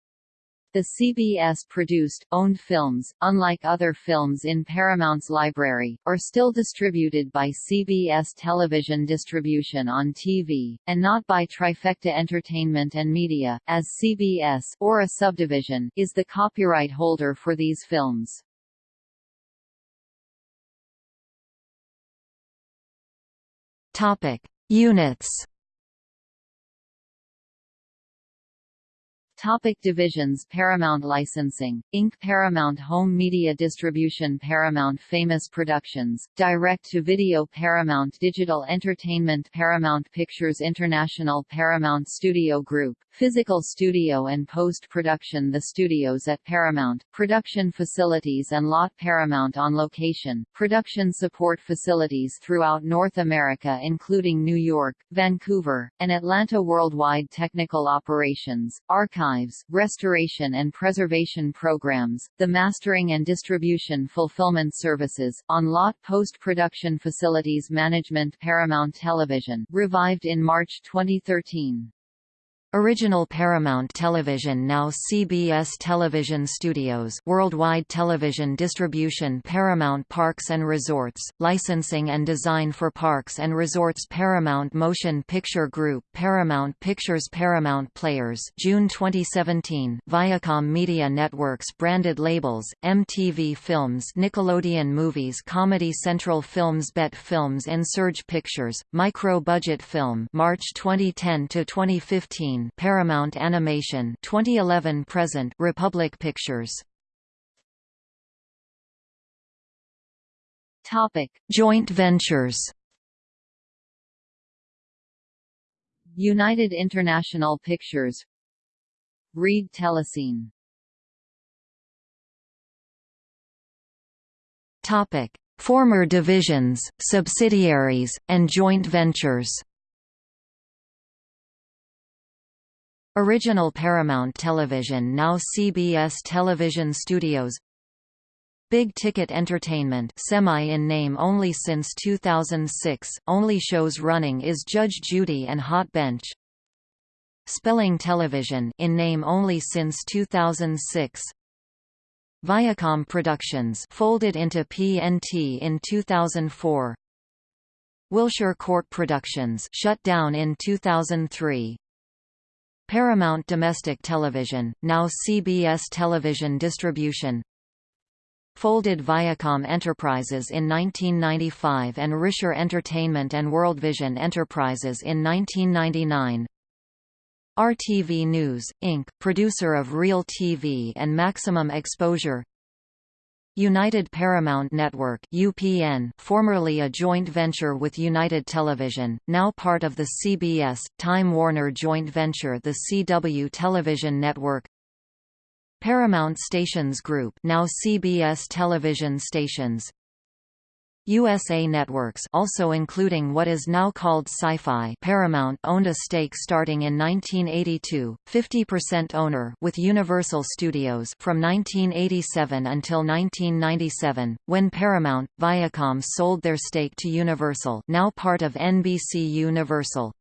The CBS-produced, owned films, unlike other films in Paramount's library, are still distributed by CBS Television Distribution on TV, and not by Trifecta Entertainment and Media, as CBS or a subdivision is the copyright holder for these films. Topic: Units Topic divisions Paramount Licensing, Inc. Paramount Home Media Distribution Paramount Famous Productions, Direct-to-Video Paramount Digital Entertainment Paramount Pictures International Paramount Studio Group, Physical Studio and Post-Production The studios at Paramount, production facilities and lot Paramount on location, production support facilities throughout North America including New York, Vancouver, and Atlanta Worldwide Technical Operations, archives, restoration and preservation programs, the mastering and distribution fulfillment services, on-lot post-production facilities management Paramount Television revived in March 2013. Original Paramount Television now CBS Television Studios Worldwide Television Distribution Paramount Parks and Resorts, Licensing and Design for Parks and Resorts Paramount Motion Picture Group Paramount Pictures Paramount Players June 2017 Viacom Media Networks branded labels, MTV Films Nickelodeon Movies Comedy Central Films Bet Films and Surge Pictures, Micro Budget Film March 2010 to 2015 Paramount Animation 2011 present Republic Pictures. Topic. Joint ventures. United International Pictures. Reed Telecine. Topic. Former divisions, subsidiaries, and joint ventures Original Paramount Television now CBS Television Studios. Big Ticket Entertainment semi in name only since 2006, only shows running is Judge Judy and Hot Bench. Spelling Television in name only since 2006 Viacom Productions folded into PNT in 2004 Wilshire Court Productions shut down in 2003 Paramount Domestic Television, now CBS Television Distribution. Folded Viacom Enterprises in 1995 and Rysher Entertainment and Worldvision Enterprises in 1999 RTV News, Inc., producer of Real TV and Maximum Exposure United Paramount Network UPN, formerly a joint venture with United Television, now part of the CBS, Time Warner joint venture the CW Television Network. Paramount Stations Group now CBS Television Stations USA Networks also including what is now called Syfy Paramount owned a stake starting in 1982, 50% owner with Universal Studios from 1987 until 1997, when Paramount, Viacom sold their stake to Universal now part of NBC Universal.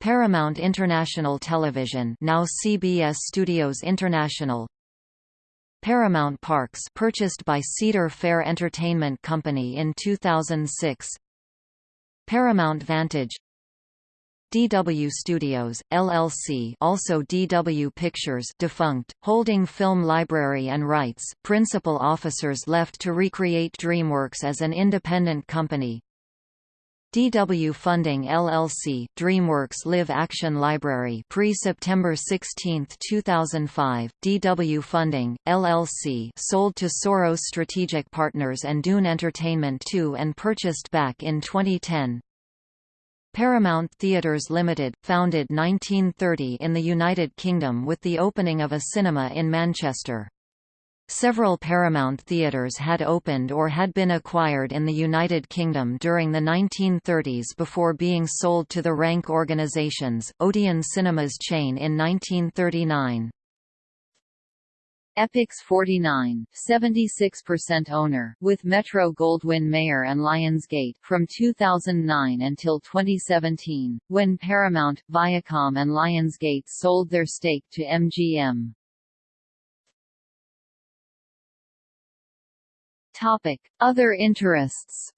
Paramount International Television now CBS Studios International Paramount Parks purchased by Cedar Fair Entertainment Company in 2006 Paramount Vantage. DW Studios, LLC also DW Pictures defunct, holding film library and rights. Principal officers left to recreate DreamWorks as an independent company DW Funding LLC, DreamWorks Live Action Library pre-September 16, 2005, DW Funding, LLC sold to Soros Strategic Partners and Dune Entertainment II and purchased back in 2010. Paramount Theatres Limited, founded 1930 in the United Kingdom with the opening of a cinema in Manchester. Several Paramount theatres had opened or had been acquired in the United Kingdom during the 1930s before being sold to the Rank organizations, Odeon Cinemas chain in 1939. Epix 49, 76% owner, with Metro-Goldwyn-Mayer and Lionsgate from 2009 until 2017, when Paramount, Viacom and Lionsgate sold their stake to MGM. Topic: Other interests.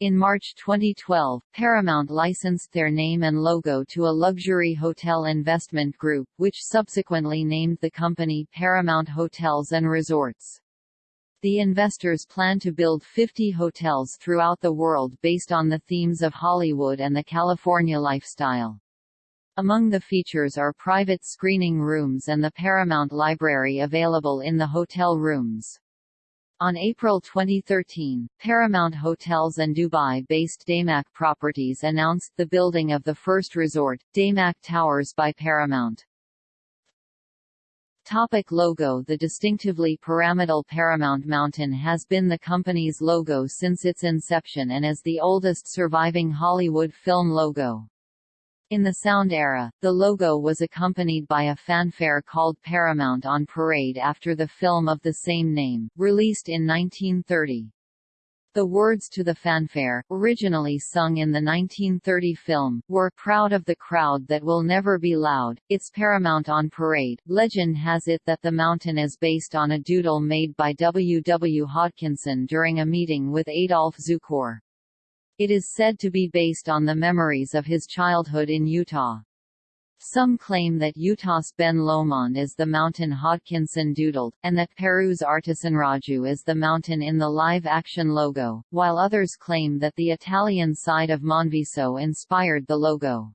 In March 2012, Paramount licensed their name and logo to a luxury hotel investment group, which subsequently named the company Paramount Hotels and Resorts. The investors plan to build 50 hotels throughout the world based on the themes of Hollywood and the California lifestyle. Among the features are private screening rooms and the Paramount Library available in the hotel rooms. On April 2013, Paramount Hotels and Dubai-based Damac Properties announced the building of the first resort, Damac Towers by Paramount. Topic logo The distinctively pyramidal Paramount Mountain has been the company's logo since its inception and is the oldest surviving Hollywood film logo. In the sound era, the logo was accompanied by a fanfare called Paramount on Parade after the film of the same name, released in 1930. The words to the fanfare, originally sung in the 1930 film, were Proud of the crowd that will never be loud, it's Paramount on Parade. Legend has it that the mountain is based on a doodle made by W. W. Hodkinson during a meeting with Adolph Zukor. It is said to be based on the memories of his childhood in Utah. Some claim that Utah's Ben Lomond is the mountain Hodkinson doodled, and that Peru's Artesonraju is the mountain in the live-action logo, while others claim that the Italian side of Monviso inspired the logo.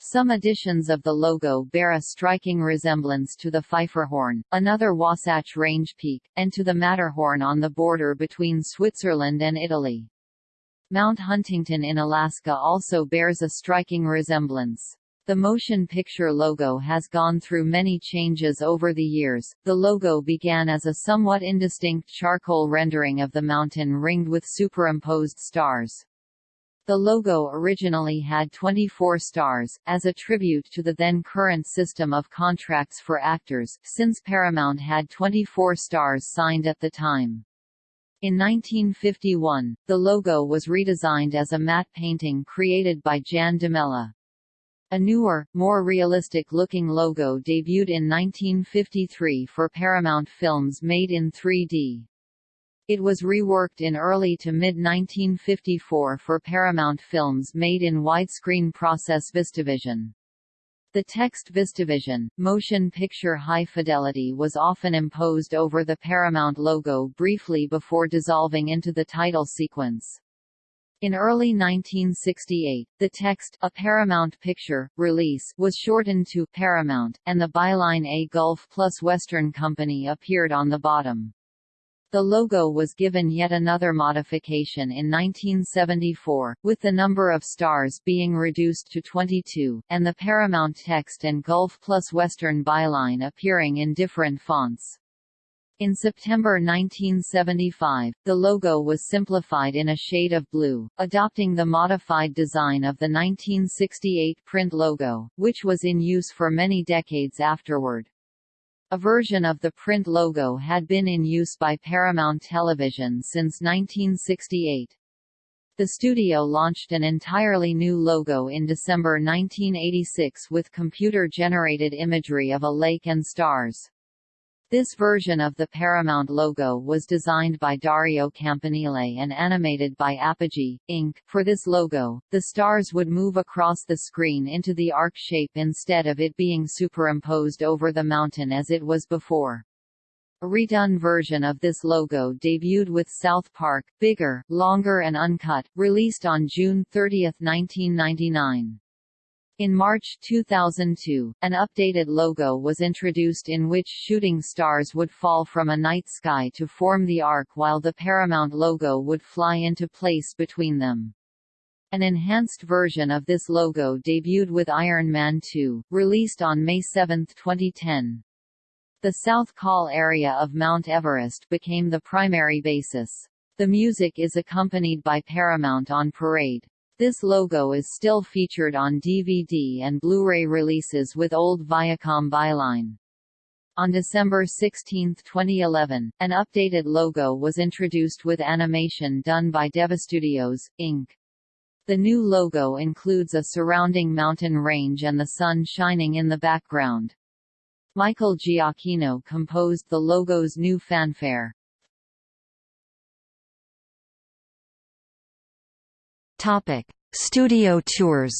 Some editions of the logo bear a striking resemblance to the Pfeifferhorn, another Wasatch Range peak, and to the Matterhorn on the border between Switzerland and Italy. Mount Huntington in Alaska also bears a striking resemblance. The motion picture logo has gone through many changes over the years. The logo began as a somewhat indistinct charcoal rendering of the mountain ringed with superimposed stars. The logo originally had 24 stars, as a tribute to the then current system of contracts for actors, since Paramount had 24 stars signed at the time. In 1951, the logo was redesigned as a matte painting created by Jan Domela. A newer, more realistic-looking logo debuted in 1953 for Paramount Films made in 3D. It was reworked in early to mid-1954 for Paramount Films made in widescreen process VistaVision. The text VistaVision, motion picture high fidelity was often imposed over the Paramount logo briefly before dissolving into the title sequence. In early 1968, the text A Paramount Picture release was shortened to Paramount, and the byline A Gulf Plus Western Company appeared on the bottom. The logo was given yet another modification in 1974, with the number of stars being reduced to 22, and the Paramount text and Gulf plus Western byline appearing in different fonts. In September 1975, the logo was simplified in a shade of blue, adopting the modified design of the 1968 print logo, which was in use for many decades afterward. A version of the print logo had been in use by Paramount Television since 1968. The studio launched an entirely new logo in December 1986 with computer-generated imagery of a lake and stars. This version of the Paramount logo was designed by Dario Campanile and animated by Apogee, Inc. For this logo, the stars would move across the screen into the arc shape instead of it being superimposed over the mountain as it was before. A redone version of this logo debuted with South Park, bigger, longer and uncut, released on June 30, 1999. In March 2002, an updated logo was introduced in which shooting stars would fall from a night sky to form the arc while the Paramount logo would fly into place between them. An enhanced version of this logo debuted with Iron Man 2, released on May 7, 2010. The South Col area of Mount Everest became the primary basis. The music is accompanied by Paramount on Parade. This logo is still featured on DVD and Blu-ray releases with old Viacom byline. On December 16, 2011, an updated logo was introduced with animation done by Devastudios, Inc. The new logo includes a surrounding mountain range and the sun shining in the background. Michael Giacchino composed the logo's new fanfare. Topic: Studio tours.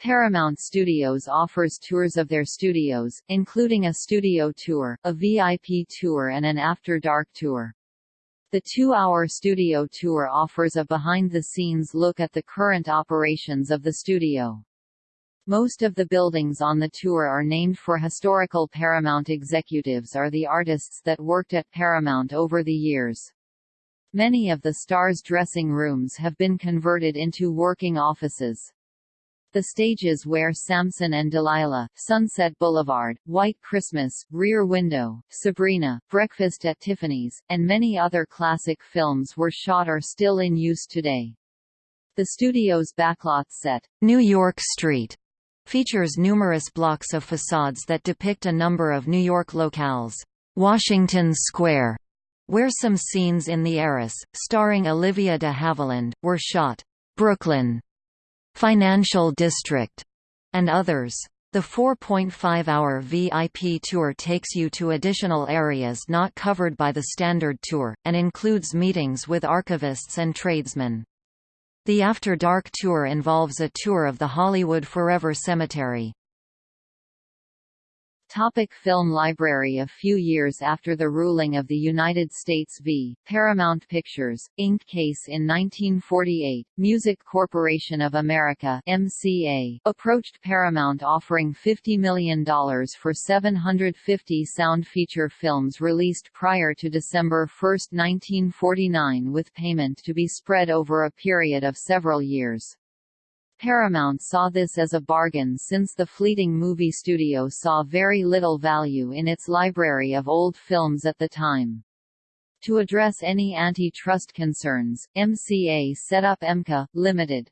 Paramount Studios offers tours of their studios, including a studio tour, a VIP tour and an After Dark tour. The two-hour studio tour offers a behind-the-scenes look at the current operations of the studio. Most of the buildings on the tour are named for historical Paramount executives or the artists that worked at Paramount over the years. Many of the stars' dressing rooms have been converted into working offices. The stages where Samson and Delilah, Sunset Boulevard, White Christmas, Rear Window, Sabrina, Breakfast at Tiffany's, and many other classic films were shot are still in use today. The studio's backlot set, New York Street, features numerous blocks of facades that depict a number of New York locales. Washington Square, where some scenes in The Heiress, starring Olivia de Havilland, were shot. Brooklyn, Financial District, and others. The 4.5-hour VIP tour takes you to additional areas not covered by the standard tour, and includes meetings with archivists and tradesmen. The After Dark tour involves a tour of the Hollywood Forever Cemetery. Topic film library A few years after the ruling of the United States v. Paramount Pictures, Inc. case in 1948, Music Corporation of America MCA, approached Paramount offering $50 million for 750 sound feature films released prior to December 1, 1949 with payment to be spread over a period of several years. Paramount saw this as a bargain since the fleeting movie studio saw very little value in its library of old films at the time. To address any antitrust concerns, MCA set up EMKA, Limited,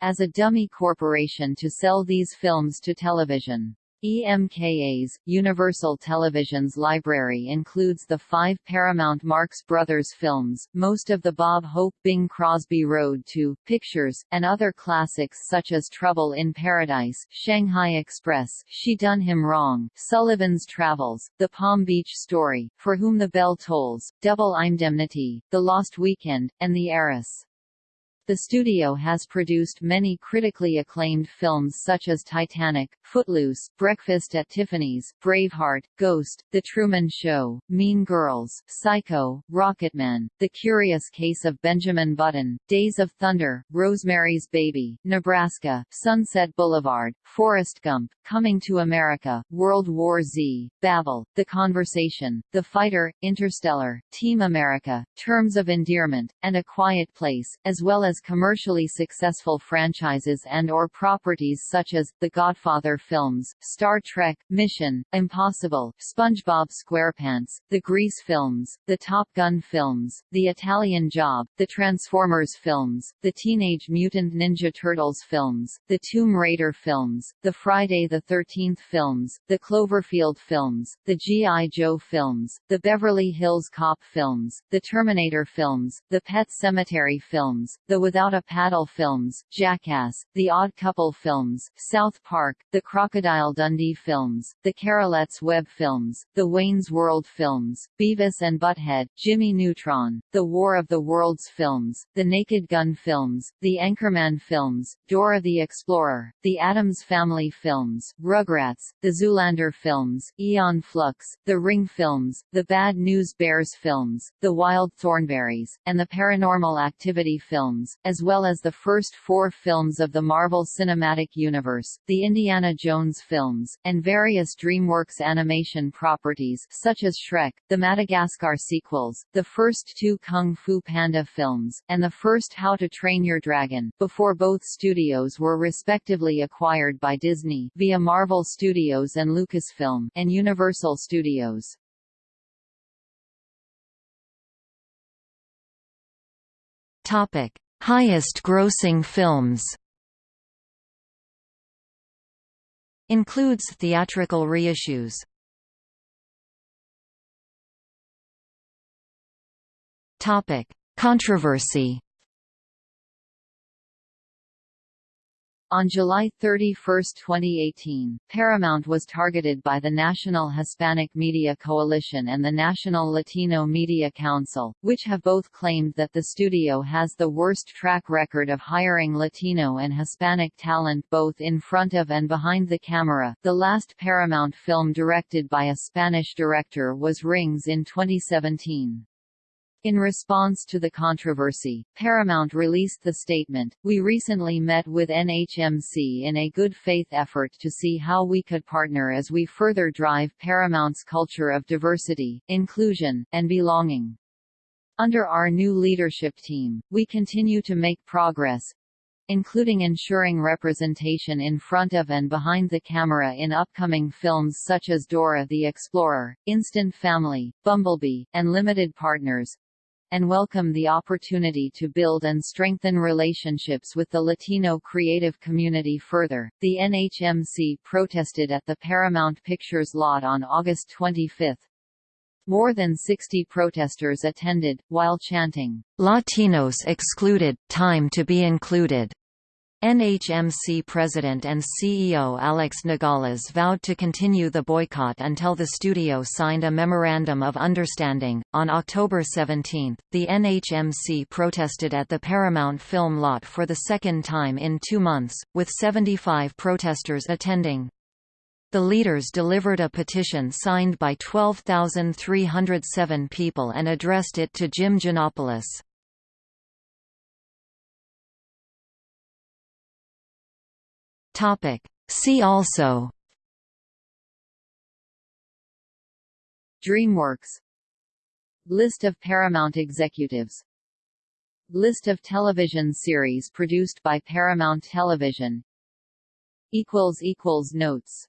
as a dummy corporation to sell these films to television. EMKA's, Universal Television's library includes the five Paramount Marx Brothers films, most of the Bob Hope Bing Crosby Road to pictures, and other classics such as Trouble in Paradise, Shanghai Express, She Done Him Wrong, Sullivan's Travels, The Palm Beach Story, For Whom the Bell Tolls, Double Indemnity, The Lost Weekend, and The Heiress. The studio has produced many critically acclaimed films such as Titanic, Footloose, Breakfast at Tiffany's, Braveheart, Ghost, The Truman Show, Mean Girls, Psycho, Rocketman, The Curious Case of Benjamin Button, Days of Thunder, Rosemary's Baby, Nebraska, Sunset Boulevard, Forrest Gump, Coming to America, World War Z, Babel, The Conversation, The Fighter, Interstellar, Team America, Terms of Endearment, and A Quiet Place, as well as commercially successful franchises and or properties such as, The Godfather films, Star Trek, Mission, Impossible, SpongeBob SquarePants, The Grease films, The Top Gun films, The Italian Job, The Transformers films, The Teenage Mutant Ninja Turtles films, The Tomb Raider films, The Friday the 13th films, The Cloverfield films, The G.I. Joe films, The Beverly Hills Cop films, The Terminator films, The Pet Sematary films, The Without a Paddle films, Jackass, The Odd Couple films, South Park, The Crocodile Dundee films, The Charlotte's Web films, The Wayne's World films, Beavis and Butthead, Jimmy Neutron, The War of the Worlds films, The Naked Gun films, The Anchorman films, Dora the Explorer, The Addams Family films, Rugrats, The Zoolander films, Aeon Flux, The Ring films, The Bad News Bears films, The Wild Thornberrys, and The Paranormal Activity films, as well as the first four films of the Marvel Cinematic Universe, the Indiana Jones films, and various DreamWorks animation properties such as Shrek, the Madagascar sequels, the first two Kung Fu Panda films, and the first How to Train Your Dragon, before both studios were respectively acquired by Disney via Marvel Studios and Lucasfilm, and Universal Studios. Topic: Highest grossing films. Includes theatrical reissues. Topic: Controversy On July 31, 2018, Paramount was targeted by the National Hispanic Media Coalition and the National Latino Media Council, which have both claimed that the studio has the worst track record of hiring Latino and Hispanic talent both in front of and behind the camera. The last Paramount film directed by a Spanish director was Rings in 2017. In response to the controversy, Paramount released the statement, We recently met with NHMC in a good faith effort to see how we could partner as we further drive Paramount's culture of diversity, inclusion, and belonging. Under our new leadership team, we continue to make progress, including ensuring representation in front of and behind the camera in upcoming films such as Dora the Explorer, Instant Family, Bumblebee, and Limited Partners, and welcome the opportunity to build and strengthen relationships with the Latino creative community further. The NHMC protested at the Paramount Pictures lot on August 25. More than 60 protesters attended, while chanting, Latinos excluded, time to be included. NHMC President and CEO Alex Nogales vowed to continue the boycott until the studio signed a Memorandum of Understanding. On October 17, the NHMC protested at the Paramount film lot for the second time in two months, with 75 protesters attending. The leaders delivered a petition signed by 12,307 people and addressed it to Jim Gianopulos. Topic. See also. DreamWorks. List of Paramount executives. List of television series produced by Paramount Television. Notes